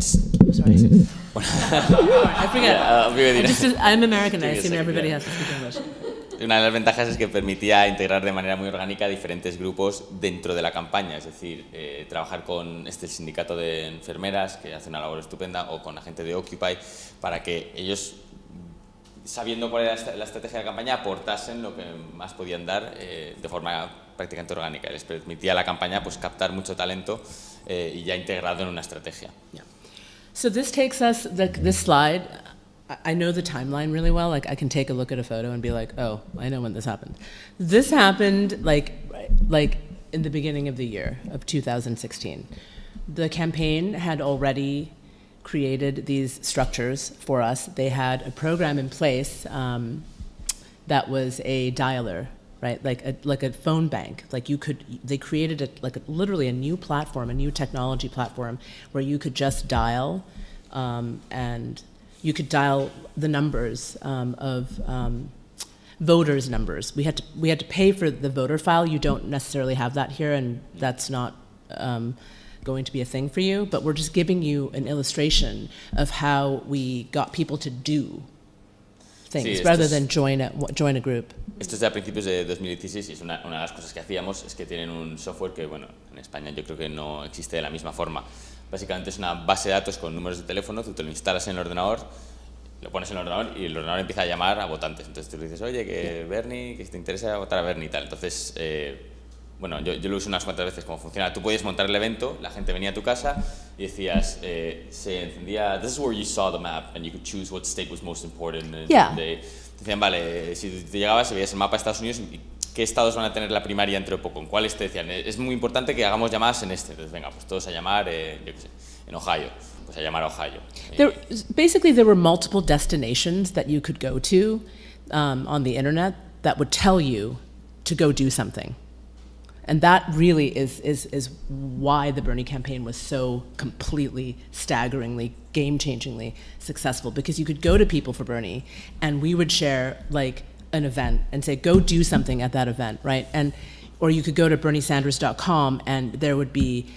Speaker 1: Sorry. I forget.
Speaker 2: Vive
Speaker 1: I
Speaker 2: diré.
Speaker 1: just, I'm American. I
Speaker 2: Give me a
Speaker 1: assume
Speaker 2: second,
Speaker 1: everybody
Speaker 2: yeah.
Speaker 1: has to speak English.
Speaker 2: Una de las ventajas es que permitía integrar de manera muy orgánica diferentes grupos dentro de la campaña, es decir, eh, trabajar con este sindicato de enfermeras que hace una labor estupenda o con la gente de Occupy para que ellos, sabiendo cuál era la estrategia de la campaña, aportasen lo que más podían dar eh, de forma prácticamente orgánica. Les permitía a la campaña pues, captar mucho talento eh, y ya integrado en una estrategia.
Speaker 1: Yeah. So this takes us, the, this slide, I- know the timeline really well. Like I can take a look at a photo and be like, oh, I know when this happened. This happened like, like in the beginning of the year of 2016. The campaign had already created these structures for us. They had a program in place um, that was a dialer, right? Like a, like a phone bank. Like you could, they created a, like a, literally a new platform, a new technology platform where you could just dial um, and you could dial the numbers um, of um, voters' numbers. We had to we had to pay for the voter file. You don't necessarily have that here, and that's not um, going to be a thing for you. But we're just giving you an illustration of how we got people to do things
Speaker 2: Sí,
Speaker 1: rather
Speaker 2: es-
Speaker 1: than join a join a group.
Speaker 2: Esto es de a principios de 2016 y es una, una de las cosas que hacíamos es que tienen un software que, bueno, en España yo creo que no existe de la misma forma. Básicamente es una base de datos con números de teléfono, tú te lo instalas en el ordenador, lo pones en el ordenador y el ordenador empieza a llamar a votantes. Entonces tú le dices, oye, que Bernie, que te interesa votar a Bernie y tal. Entonces, eh, bueno, yo, yo lo uso unas cuantas veces cómo funciona. Tú podías montar el evento, la gente venía a tu casa y decías, eh, se encendía, this is where you saw the map and you could choose what state was most important.
Speaker 1: Yeah.
Speaker 2: they- decían, vale, si te llegabas y veías el mapa de Estados Unidos, ¿y ¿qué estados van a tener la primaria dentro de poco? ¿En cuáles te decían? Es muy importante que hagamos llamadas en este. Entonces, venga, pues todos a llamar, eh, yo qué sé, en Ohio. Pues a llamar a Ohio.
Speaker 1: There, basically, there were multiple destinations that you could go to um, on the internet that would tell you to go do something. And that really is, is, is why the Bernie campaign was so completely, staggeringly, game changingly successful because you could go to people for Bernie and we would share like an event and say, go do something at that event, right? And, or you could go to berniesanders.com and there would be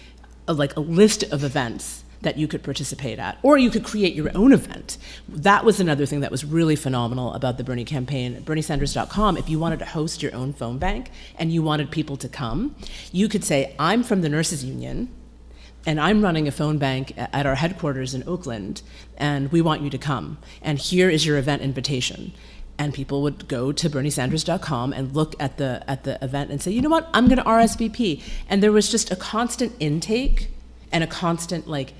Speaker 1: a, like a list of events that you could participate at, or you could create your own event. That was another thing that was really phenomenal about the Bernie campaign. BernieSanders.com, if you wanted to host your own phone bank and you wanted people to come, you could say, I'm from the Nurses Union, and I'm running a phone bank at our headquarters in Oakland, and we want you to come. And here is your event invitation. And people would go to BernieSanders.com and look at the at the event and say, you know what, I'm going to RSVP. And there was just a constant intake and a constant like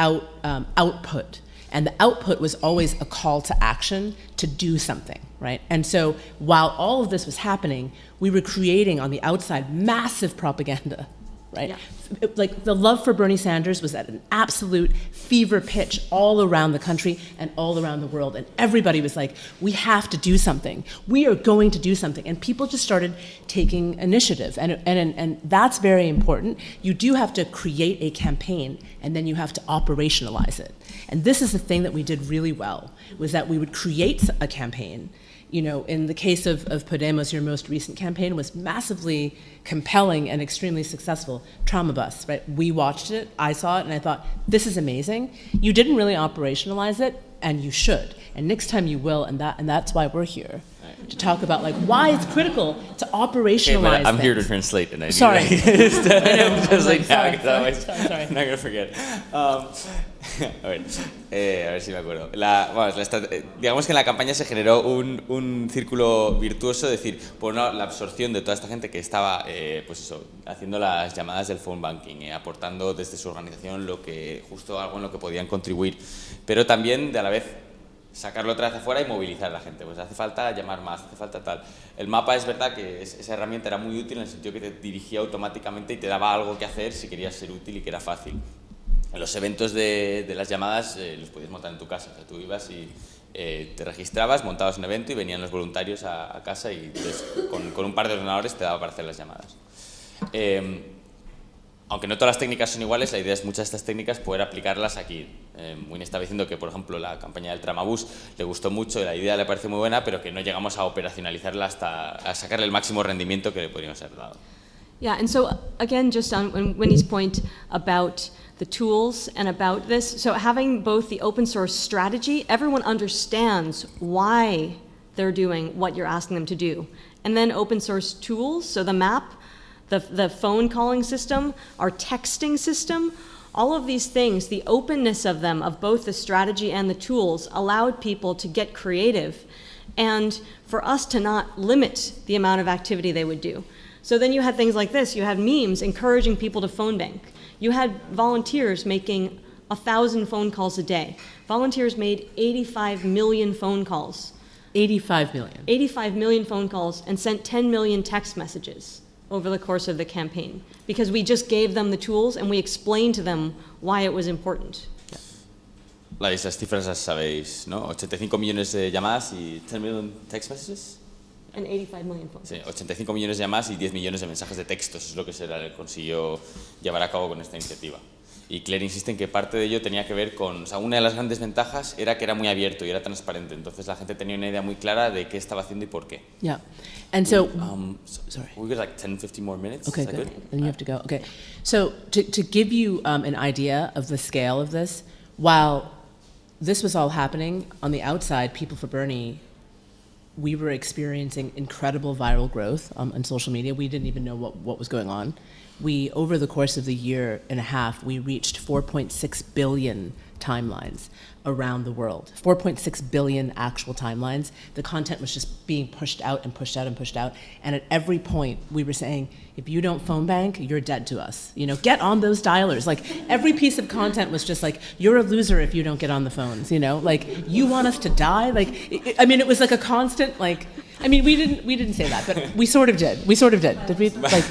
Speaker 1: out um, output. And the output was always a call to action to do something, right? And so while all of this was happening, we were creating on the outside massive propaganda, right?
Speaker 3: Yeah.
Speaker 1: Like the love for Bernie Sanders was at an absolute fever pitch all around the country and all around the world. And everybody was like, we have to do something. We are going to do something. And people just started taking initiative. And, and, and, and that's very important. You do have to create a campaign and then you have to operationalize it. And this is the thing that we did really well, was that we would create a campaign you know, in the case of, of Podemos, your most recent campaign was massively compelling and extremely successful. Tramabús, right? We watched it, I saw it, and I thought, this is amazing. You didn't really operationalize it, and you should. And next time you will, and, that, and that's why we're here, to talk about like why it's critical to
Speaker 2: Okay,
Speaker 1: operationalize
Speaker 2: but I'm here to
Speaker 1: things.
Speaker 2: translate,
Speaker 1: Sorry.
Speaker 2: to translate now, 'cause
Speaker 1: sorry,
Speaker 2: otherwise
Speaker 1: sorry.
Speaker 2: I'm not gonna forget. Um, a ver, eh, a ver si me acuerdo. La, vamos, la eh, digamos que en la campaña se generó un, un círculo virtuoso, es decir, por una, la absorción de toda esta gente que estaba, eh, pues eso, haciendo las llamadas del phone banking, eh, aportando desde su organización lo que justo algo en lo que podían contribuir, pero también de a la vez sacarlo otra vez afuera y movilizar a la gente. Pues hace falta llamar más, hace falta tal. El mapa es verdad que es- esa herramienta era muy útil en el sentido que te dirigía automáticamente y te daba algo que hacer si querías ser útil y que era fácil. Los eventos de, las llamadas eh, los podías montar en tu casa. O sea, tú ibas y eh, te registrabas, montabas un evento y venían los voluntarios a, casa y con, un par de ordenadores te daba para hacer las llamadas. Eh, aunque no todas las técnicas son iguales, la idea es muchas de estas técnicas poder aplicarlas aquí. Eh, Winnie estaba diciendo que, por ejemplo, la campaña del Tramabús le gustó mucho, la idea le parece muy buena, pero que no llegamos a operacionalizarla hasta a sacarle el máximo rendimiento que le podríamos haber dado.
Speaker 3: Yeah, and so again, just on Winnie's point about the tools and about this, so having both the open source strategy, everyone understands why they're doing what you're asking them to do. And then open source tools, so the map, the, the phone calling system, our texting system, all of these things, the openness of them, of both the strategy and the tools, allowed people to get creative and for us to not limit the amount of activity they would do. So then you had things like this. You had memes encouraging people to phone bank. You had volunteers making a thousand phone calls a day. Volunteers made 85 million phone calls.
Speaker 1: 85 million.
Speaker 3: 85 million phone calls and sent 10 million text messages over the course of the campaign because we just gave them the tools and we explained to them why it was important.
Speaker 2: Las cifras las sabéis, ¿no? 85 millones de llamadas y 10 million text messages.
Speaker 3: And 85 million phone
Speaker 2: Sí,
Speaker 3: calls.
Speaker 2: 85 millones de llamadas y 10 millones de mensajes de textos es lo que se consiguió llevar a cabo con esta iniciativa. Y Claire insiste en que parte de ello tenía que ver con, o sea, una de las grandes ventajas era que era muy abierto y era transparente, entonces la gente tenía una idea muy clara de qué estaba haciendo y por qué.
Speaker 1: Yeah. And so,
Speaker 2: Um, so-
Speaker 1: sorry.
Speaker 2: We got like 10, 15 more minutes.
Speaker 1: Okay,
Speaker 2: Is that
Speaker 1: good. Then you have to go. Okay. So to, to give you um, an idea of the scale of this, while this was all happening on the outside, People for Bernie, we were experiencing incredible viral growth um, on social media. We didn't even know what, what was going on. We, over the course of the year and a half, we reached 4.6 billion timelines around the world. 4.6 billion actual timelines. The content was just being pushed out and pushed out and pushed out. And at every point, we were saying, if you don't phone bank, you're dead to us. You know, get on those dialers. Like every piece of content was just like, you're a loser if you don't get on the phones. You know, like you want us to die. Like, it, I mean, it was like a constant like. I mean, we didn't we didn't say that, but we sort of did. We sort of did. Did we? Like,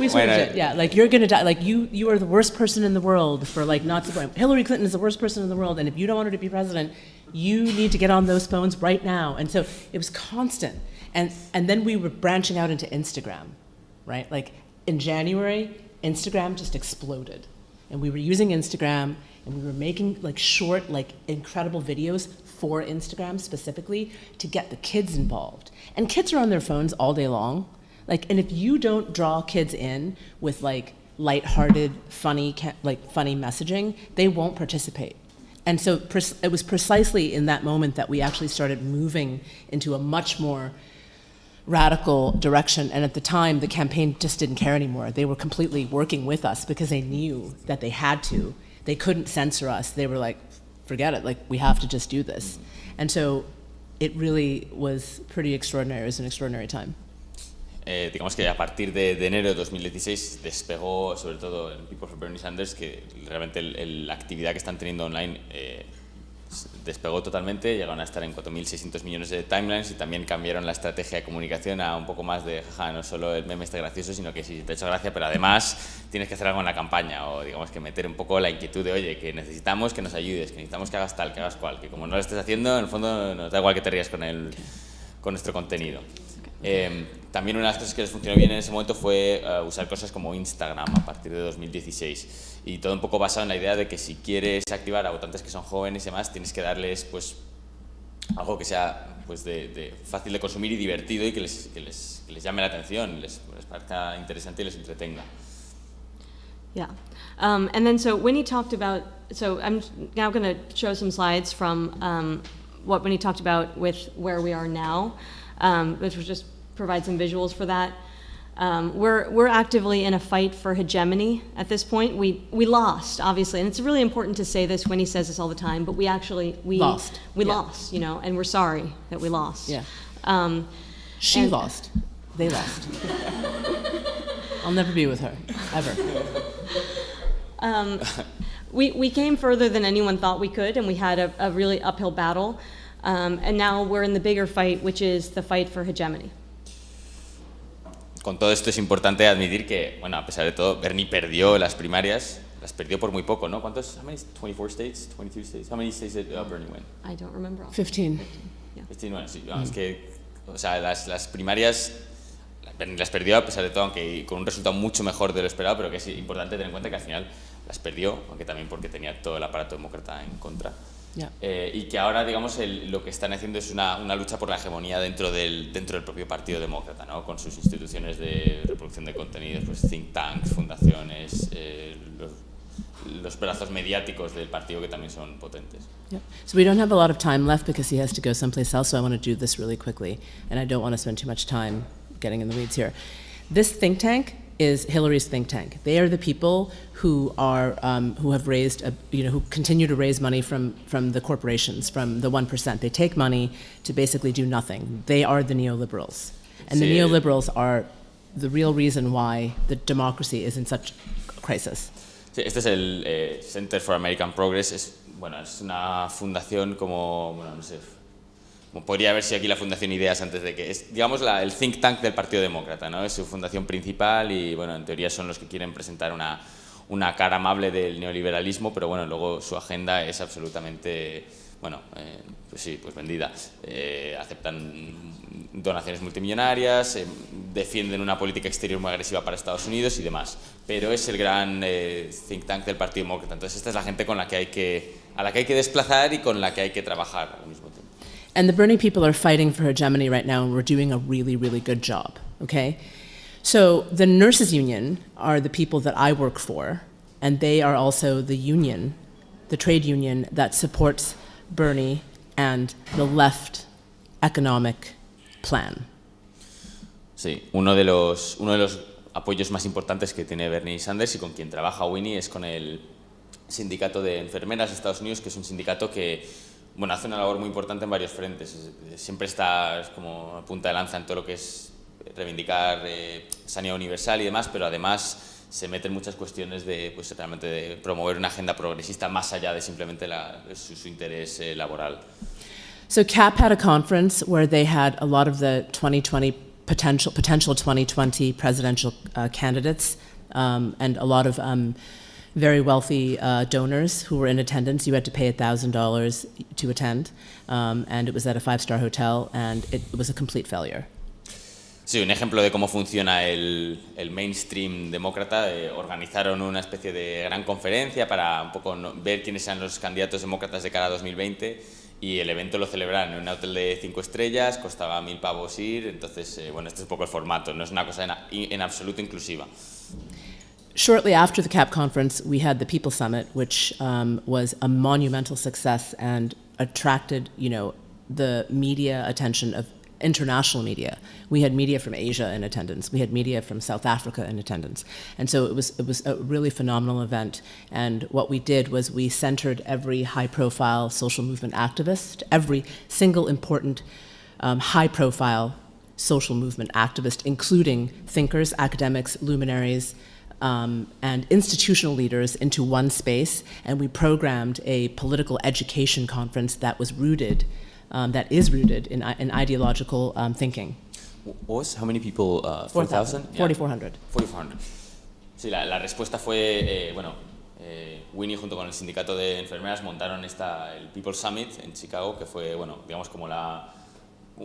Speaker 1: we
Speaker 2: Bueno,
Speaker 1: of. Yeah, like you're gonna die. Like you you are the worst person in the world for like not supporting. Hillary Clinton is the worst person in the world, and if you don't want her to be president, you need to get on those phones right now. And so it was constant. And and then we were branching out into Instagram, right? Like in January, Instagram just exploded, and we were using Instagram, and we were making like short, like incredible videos for Instagram specifically to get the kids involved. And kids are on their phones all day long. Like, and if you don't draw kids in with like lighthearted, funny, like funny messaging, they won't participate. And so it was precisely in that moment that we actually started moving into a much more radical direction. And at the time, the campaign just didn't care anymore. They were completely working with us because they knew that they had to. They couldn't censor us. They were like, forget it, like, we have to just do this. And so it really was pretty extraordinary. It was an extraordinary time.
Speaker 2: Eh, digamos que a partir de, de enero de 2016 despegó, sobre todo en People for Bernie Sanders, que realmente el- el- la actividad que están teniendo online eh, despegó totalmente, llegaron a estar en 4.600 millones de timelines y también cambiaron la estrategia de comunicación a un poco más de, jaja, no solo el meme está gracioso, sino que sí, te ha hecho gracia, pero además tienes que hacer algo en la campaña o digamos que meter un poco la inquietud de, oye, que necesitamos que nos ayudes, que necesitamos que hagas tal, que hagas cual, que como no lo estés haciendo, en el fondo nos da igual que te rías con, el, con nuestro contenido. Eh, también una de las cosas que les funcionó bien en ese momento fue eh, usar cosas como Instagram a partir de 2016 y todo un poco basado en la idea de que si quieres activar a votantes que son jóvenes y demás tienes que darles pues algo que sea pues de, de fácil de consumir y divertido y que les, que les, que les llame la atención, les, les parezca interesante y les entretenga.
Speaker 3: Yeah. Um, and then so Winnie talked about, so I'm now going to show some slides from um, what Winnie talked about with where we are now, um, which will just provide some visuals for that. Um, we're, we're actively in a fight for hegemony at this point. We, we lost, obviously, and it's really important to say this. Winnie says this all the time, but we actually we
Speaker 1: Lost,
Speaker 3: We
Speaker 1: yeah.
Speaker 3: lost, you know, and we're sorry that we lost.
Speaker 1: Yeah.
Speaker 3: Um,
Speaker 1: She
Speaker 3: And-
Speaker 1: lost. They lost. I'll never be with her, ever.
Speaker 3: Um, we, we came further than anyone thought we could, and we had a, a really uphill battle. Um, and now we're in the bigger fight, which is the fight for hegemony.
Speaker 2: Con todo esto es importante admitir que, bueno, a pesar de todo, Bernie perdió las primarias, las perdió por muy poco, ¿no? ¿Cuántos? How many? 24 states? 22 states? How many states did uh, Bernie win?
Speaker 3: I don't remember. all.
Speaker 1: 15.
Speaker 3: Yeah.
Speaker 2: 29, sí, vamos, que, o sea, las, las primarias, Bernie las perdió a pesar de todo, aunque con un resultado mucho mejor de lo esperado, pero que es importante tener en cuenta que al final las perdió, aunque también porque tenía todo el aparato demócrata en contra.
Speaker 1: Yeah.
Speaker 2: Eh, y que ahora, digamos, el- lo que están haciendo es una, una lucha por la hegemonía dentro del, dentro del propio Partido Demócrata, ¿no? con sus instituciones de reproducción de contenidos, pues think tanks, fundaciones, eh, los, los brazos mediáticos del partido que también son potentes.
Speaker 1: Yep. So we don't have a lot of time left because he has to go someplace else, so I want to do this really quickly. And I don't want to spend too much time getting in the weeds here. This think tank is Hillary's think tank. They are the people who are um, who have raised, a, you know, who continue to raise money from from the corporations, from the one percent. They take money to basically do nothing. They are the neoliberals, and the neoliberals are the real reason why the democracy is in such crisis.
Speaker 2: Sí, este es el eh, Center for American Progress. Es, bueno, es una fundación como, bueno, no sé, podría haber sido aquí la Fundación Ideas antes de que es, digamos, la- el think tank del Partido Demócrata, ¿no? Es su fundación principal y, bueno, en teoría son los que quieren presentar una, una cara amable del neoliberalismo, pero bueno, luego su agenda es absolutamente, bueno, eh, pues sí, pues vendida. Eh, aceptan donaciones multimillonarias, eh, defienden una política exterior muy agresiva para Estados Unidos y demás. Pero es el gran eh, think tank del Partido Demócrata. Entonces esta es la gente con la que hay que, a la que hay que desplazar y con la que hay que trabajar al mismo.
Speaker 1: And the Bernie people are fighting for hegemony right now, and we're doing a really, really good job, okay? So the nurses' union are the people that I work for, and they are also the union, the trade union that supports Bernie and the left economic plan.
Speaker 2: Sí, uno de los, uno de los apoyos más importantes que tiene Bernie Sanders y con quien trabaja Winnie es con el sindicato de enfermeras de Estados Unidos, que es un sindicato que bueno, hace una labor muy importante en varios frentes. Es- Siempre está es como punta de lanza en todo lo que es reivindicar eh, sanidad universal y demás, pero además se mete en muchas cuestiones de, pues, realmente de promover una agenda progresista más allá de simplemente su interés eh, laboral.
Speaker 1: So CAP had a conference where they had a lot of the 2020 potential potential 2020 presidential uh, candidates um, and a lot of um, very wealthy uh, donors who were in attendance. You had to pay thousand dollars to attend, um, and it was at a five-star hotel, and it was a complete failure.
Speaker 2: Sí, un ejemplo de cómo funciona el, el mainstream demócrata. eh, organizaron una especie de gran conferencia para un poco no- ver quiénes eran los candidatos demócratas de cara a 2020 y el evento lo celebraron en un hotel de cinco estrellas, costaba mil pavos ir, entonces, eh, bueno, este es un poco el formato, no es una cosa en, en absoluto inclusiva.
Speaker 1: Shortly after the CAP conference, we had the People Summit, which um, was a monumental success and attracted, you know, the media attention of international media. We had media from Asia in attendance. We had media from South Africa in attendance, and so it was it was a really phenomenal event. And what we did was we centered every high-profile social movement activist, every single important um, high-profile social movement activist, including thinkers, academics, luminaries, um, and institutional leaders into one space, and we programmed a political education conference that was rooted, um, that is rooted in, in ideological um, thinking.
Speaker 2: What was how many people? Uh,
Speaker 1: 4,000,
Speaker 2: 4,000?
Speaker 1: 4,400.
Speaker 2: 4,400. Sí, la, la respuesta fue, eh, bueno, eh, Winnie junto con el sindicato de enfermeras montaron esta, el People Summit en Chicago, que fue, bueno, digamos como la,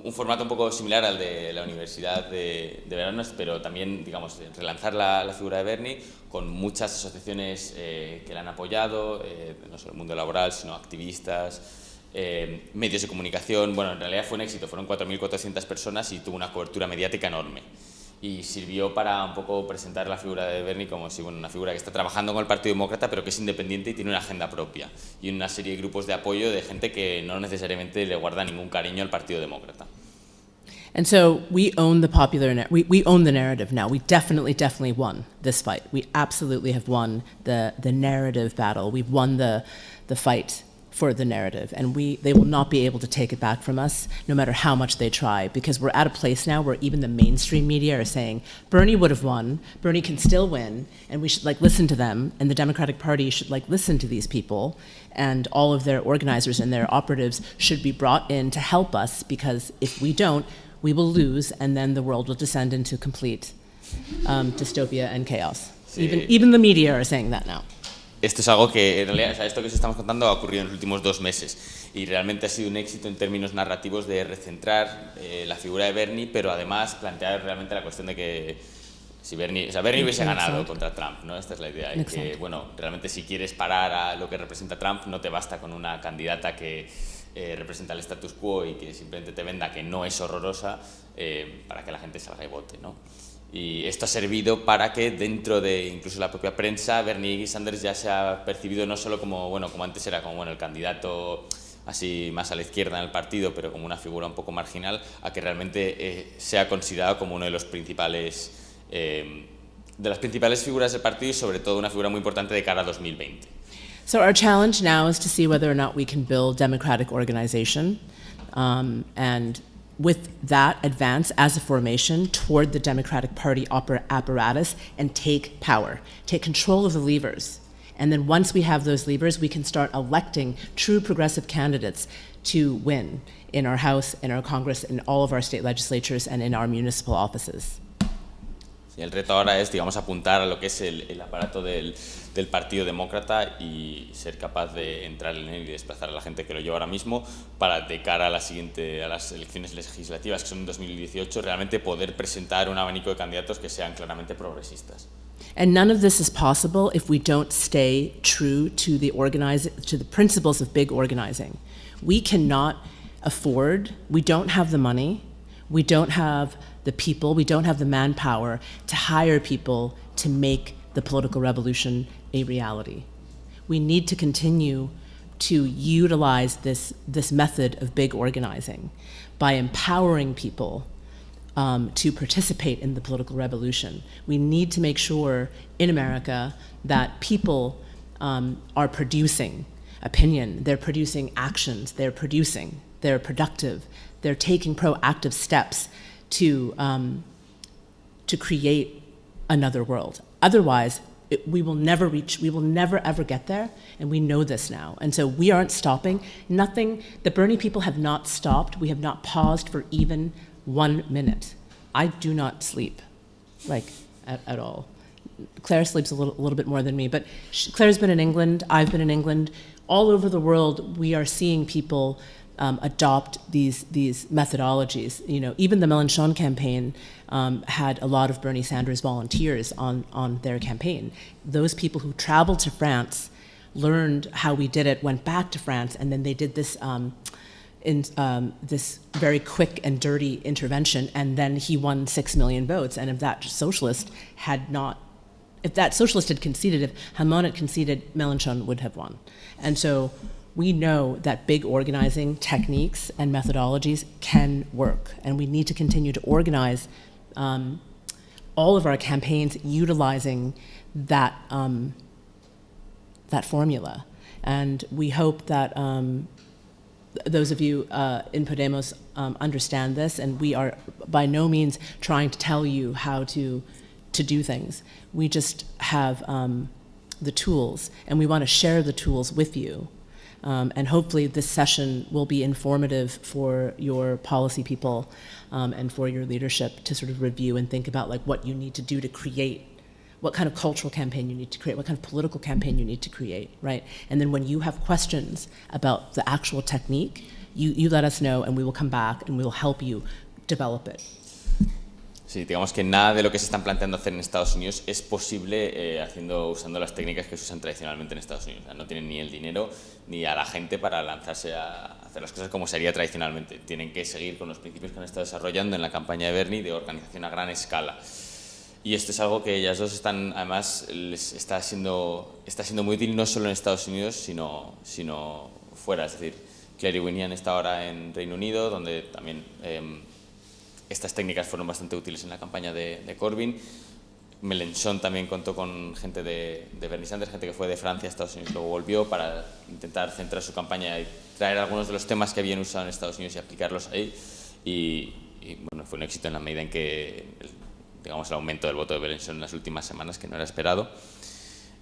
Speaker 2: un formato un poco similar al de la Universidad de, de Verano, pero también, digamos, relanzar la, la figura de Bernie con muchas asociaciones eh, que la han apoyado, eh, no solo el mundo laboral, sino activistas, eh, medios de comunicación. Bueno, en realidad fue un éxito, fueron 4.400 personas y tuvo una cobertura mediática enorme. Y sirvió para un poco presentar la figura de Bernie como si, bueno, una figura que está trabajando con el Partido Demócrata, pero que es independiente y tiene una agenda propia. Y una serie de grupos de apoyo de gente que no necesariamente le guarda ningún cariño al Partido Demócrata.
Speaker 1: And so we own the popular, we, we own the narrative now. We definitely, definitely won this fight. We absolutely have won the, the narrative battle. We've won the, the fight for the narrative. And we, they will not be able to take it back from us, no matter how much they try, because we're at a place now where even the mainstream media are saying, Bernie would have won, Bernie can still win, and we should like listen to them, and the Democratic Party should like listen to these people, and all of their organizers and their operatives should be brought in to help us, because if we don't, we will lose, and then the world will descend into complete um, dystopia and chaos. Even, even the media are saying that now.
Speaker 2: Esto es algo que, en realidad, o sea, esto que os estamos contando ha ocurrido en los últimos dos meses y realmente ha sido un éxito en términos narrativos de recentrar eh, la figura de Bernie, pero además plantear realmente la cuestión de que si Bernie, o sea, Bernie hubiese ganado contra Trump, ¿no? Esta es la idea. Y que, bueno, realmente si quieres parar a lo que representa Trump, no te basta con una candidata que eh, representa el status quo y que simplemente te venda que no es horrorosa eh, para que la gente salga y vote, ¿no? Y esto ha servido para que dentro de incluso la propia prensa, Bernie Sanders ya se ha percibido no solo como, bueno, como antes era como bueno, el candidato así más a la izquierda en el partido, pero como una figura un poco marginal, a que realmente eh, sea considerado como uno de los principales, eh, de las principales figuras del partido y sobre todo una figura muy importante de cara a 2020.
Speaker 1: So our challenge now is to see whether or not we can build democratic organization um, and with that advance as a formation toward the Democratic Party apparatus and take power, take control of the levers. And then once we have those levers, we can start electing true progressive candidates to win in our House, in our Congress, in all of our state legislatures, and in our municipal offices.
Speaker 2: Sí, el reto ahora es, digamos, apuntar a lo que es el, aparato del, Partido Demócrata y ser capaz de entrar en él y desplazar a la gente que lo lleva ahora mismo para, de cara a, la siguiente, a las elecciones legislativas, que son en 2018, realmente poder presentar un abanico de candidatos que sean claramente progresistas.
Speaker 1: And none of this is possible if we don't stay true to the, to the principles of big organizing. We cannot afford, we don't have the money, we don't have the people, we don't have the manpower to hire people to make the political revolution a reality. We need to continue to utilize this, this method of big organizing by empowering people um, to participate in the political revolution. We need to make sure in America that people um, are producing opinion, they're producing actions, they're producing, they're productive, they're taking proactive steps to, um, to create another world. Otherwise, it, we will never reach, we will never ever get there, and we know this now. And so we aren't stopping. Nothing, the Bernie people have not stopped. We have not paused for even one minute. I do not sleep, like, at, at all. Claire sleeps a little, a little bit more than me, but she, Claire's been in England, I've been in England. All over the world, we are seeing people um, adopt these these methodologies. You know, even the Mélenchon campaign um, had a lot of Bernie Sanders volunteers on on their campaign. Those people who traveled to France learned how we did it, went back to France, and then they did this. Um, in um, this very quick and dirty intervention, and then he won six million votes. And if that socialist had not, if that socialist had conceded, if Hamon had conceded, Mélenchon would have won. And so we know that big organizing techniques and methodologies can work, and we need to continue to organize um, all of our campaigns utilizing that um, that formula. And we hope that um, those of you uh, in Podemos um, understand this, and we are by no means trying to tell you how to to do things. We just have um, the tools, and we want to share the tools with you um, and hopefully this session will be informative for your policy people um, and for your leadership to sort of review and think about like what you need to do to create what kind of cultural campaign you need to create, what kind of political campaign you need to create, right? And then when you have questions about the actual technique, you, you let us know and we will come back and we will help you develop it.
Speaker 2: Sí, digamos que nada de lo que se están planteando hacer en Estados Unidos es posible eh, haciendo, usando las técnicas que se usan tradicionalmente en Estados Unidos. O sea, no tienen ni el dinero ni a la gente para lanzarse a hacer las cosas como sería tradicionalmente. Tienen que seguir con los principios que han estado desarrollando en la campaña de Bernie de organización a gran escala. Y esto es algo que ellas dos están, además, les está siendo, está siendo muy útil no solo en Estados Unidos, sino, sino fuera. Es decir, Clary Winian está ahora en Reino Unido, donde también... Eh, estas técnicas fueron bastante útiles en la campaña de, de Corbyn. Mélenchon también contó con gente de, de, Bernie Sanders, gente que fue de Francia a Estados Unidos, luego volvió para intentar centrar su campaña y traer algunos de los temas que habían usado en Estados Unidos y aplicarlos ahí. Y, y bueno, fue un éxito en la medida en que el, digamos, el aumento del voto de Mélenchon en las últimas semanas, que no era esperado.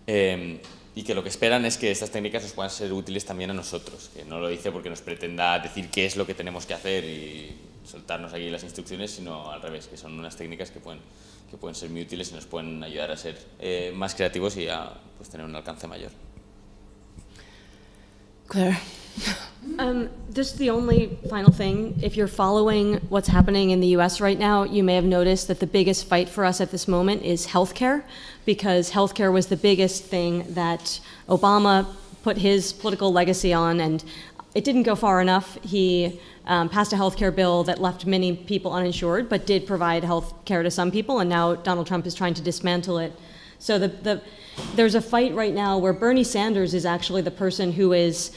Speaker 2: Eh, y que lo que esperan es que estas técnicas nos puedan ser útiles también a nosotros, que no lo dice porque nos pretenda decir qué es lo que tenemos que hacer y soltarnos aquí las instrucciones, sino al revés, que son unas técnicas que pueden, que pueden ser muy útiles y nos pueden ayudar a ser eh, más creativos y a pues, tener un alcance mayor.
Speaker 1: Claire?
Speaker 3: Um, just the only final thing, if you're following what's happening in the US right now, you may have noticed that the biggest fight for us at this moment is healthcare, because healthcare was the biggest thing that Obama put his political legacy on, and it didn't go far enough. He um, passed a healthcare bill that left many people uninsured, but did provide health care to some people, and now Donald Trump is trying to dismantle it. So the, the, there's a fight right now where Bernie Sanders is actually the person who is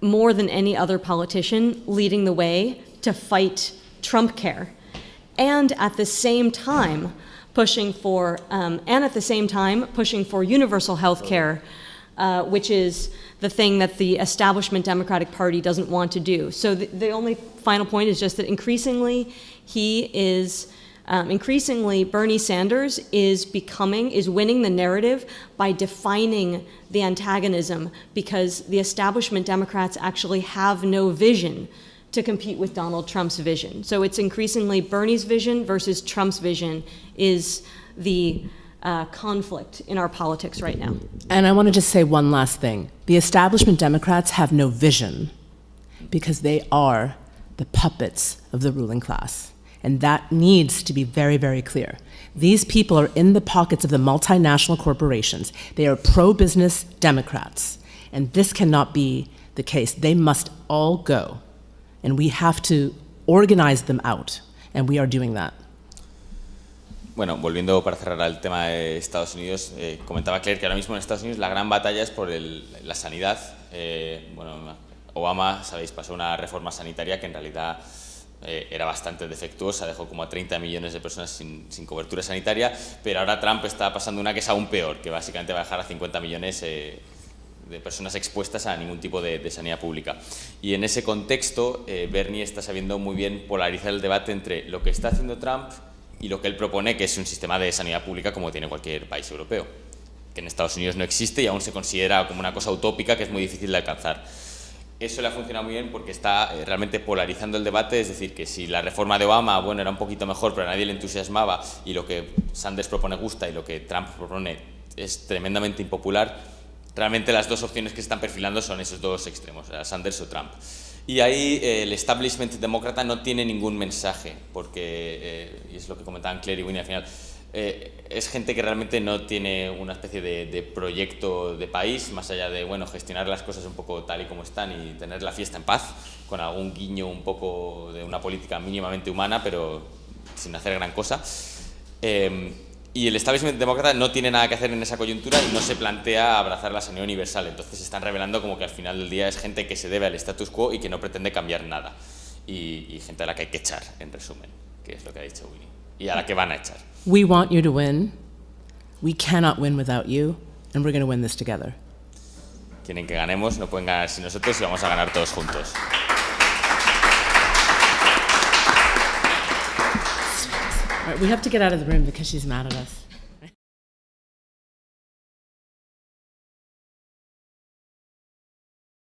Speaker 3: more than any other politician leading the way to fight Trump care. And at the same time, pushing for, um, and at the same time, pushing for universal health care, uh, which is the thing that the establishment Democratic Party doesn't want to do. So the, the only final point is just that increasingly he is um, increasingly, Bernie Sanders is becoming, is winning the narrative by defining the antagonism because the establishment Democrats actually have no vision to compete with Donald Trump's vision. So it's increasingly Bernie's vision versus Trump's vision is the uh, conflict in our politics right now.
Speaker 1: And I want to just say one last thing. The establishment Democrats have no vision because they are the puppets of the ruling class. And that needs to be very, very clear. These people are in the pockets of the multinational corporations. They are pro business Democrats. And this cannot be the case. They must all go. And we have to organize them out. And we are doing that.
Speaker 2: Bueno, volviendo para cerrar al tema de Estados Unidos, eh, comentaba Claire que ahora mismo en Estados Unidos la gran batalla es por el, la sanidad. Eh, bueno, Obama, sabéis, pasó una reforma sanitaria que en realidad eh, era bastante defectuosa, dejó como a 30 millones de personas sin, sin, cobertura sanitaria, pero ahora Trump está pasando una que es aún peor, que básicamente va a dejar a 50 millones eh, de personas expuestas a ningún tipo de, de, sanidad pública. Y en ese contexto, eh, Bernie está sabiendo muy bien polarizar el debate entre lo que está haciendo Trump y lo que él propone, que es un sistema de sanidad pública como tiene cualquier país europeo, que en Estados Unidos no existe y aún se considera como una cosa utópica que es muy difícil de alcanzar eso le ha funcionado muy bien porque está eh, realmente polarizando el debate, es decir, que si la reforma de Obama, bueno, era un poquito mejor, pero a nadie le entusiasmaba, y lo que Sanders propone gusta y lo que Trump propone es tremendamente impopular, realmente las dos opciones que se están perfilando son esos dos extremos, Sanders o Trump. Y ahí eh, el establishment demócrata no tiene ningún mensaje, porque, eh, y es lo que comentaban Claire y Winnie al final, eh, es gente que realmente no tiene una especie de, de, proyecto de país, más allá de bueno, gestionar las cosas un poco tal y como están y tener la fiesta en paz, con algún guiño un poco de una política mínimamente humana, pero sin hacer gran cosa. Y el establishment demócrata no tiene nada que hacer en esa coyuntura y no se plantea abrazar la sanidad universal. Entonces se están revelando como que al final del día es gente que se debe al status quo y que no pretende cambiar nada. Y, y gente a la que hay que echar, en resumen, que es lo que ha dicho Winnie. Y a la que van a echar.
Speaker 1: We want you to win. We cannot win without you, and we're going to win this together.
Speaker 2: Quieren que ganemos, no pueden ganar sin nosotros y vamos a ganar todos juntos.
Speaker 1: Right, we have to get out of the room because she's mad at us.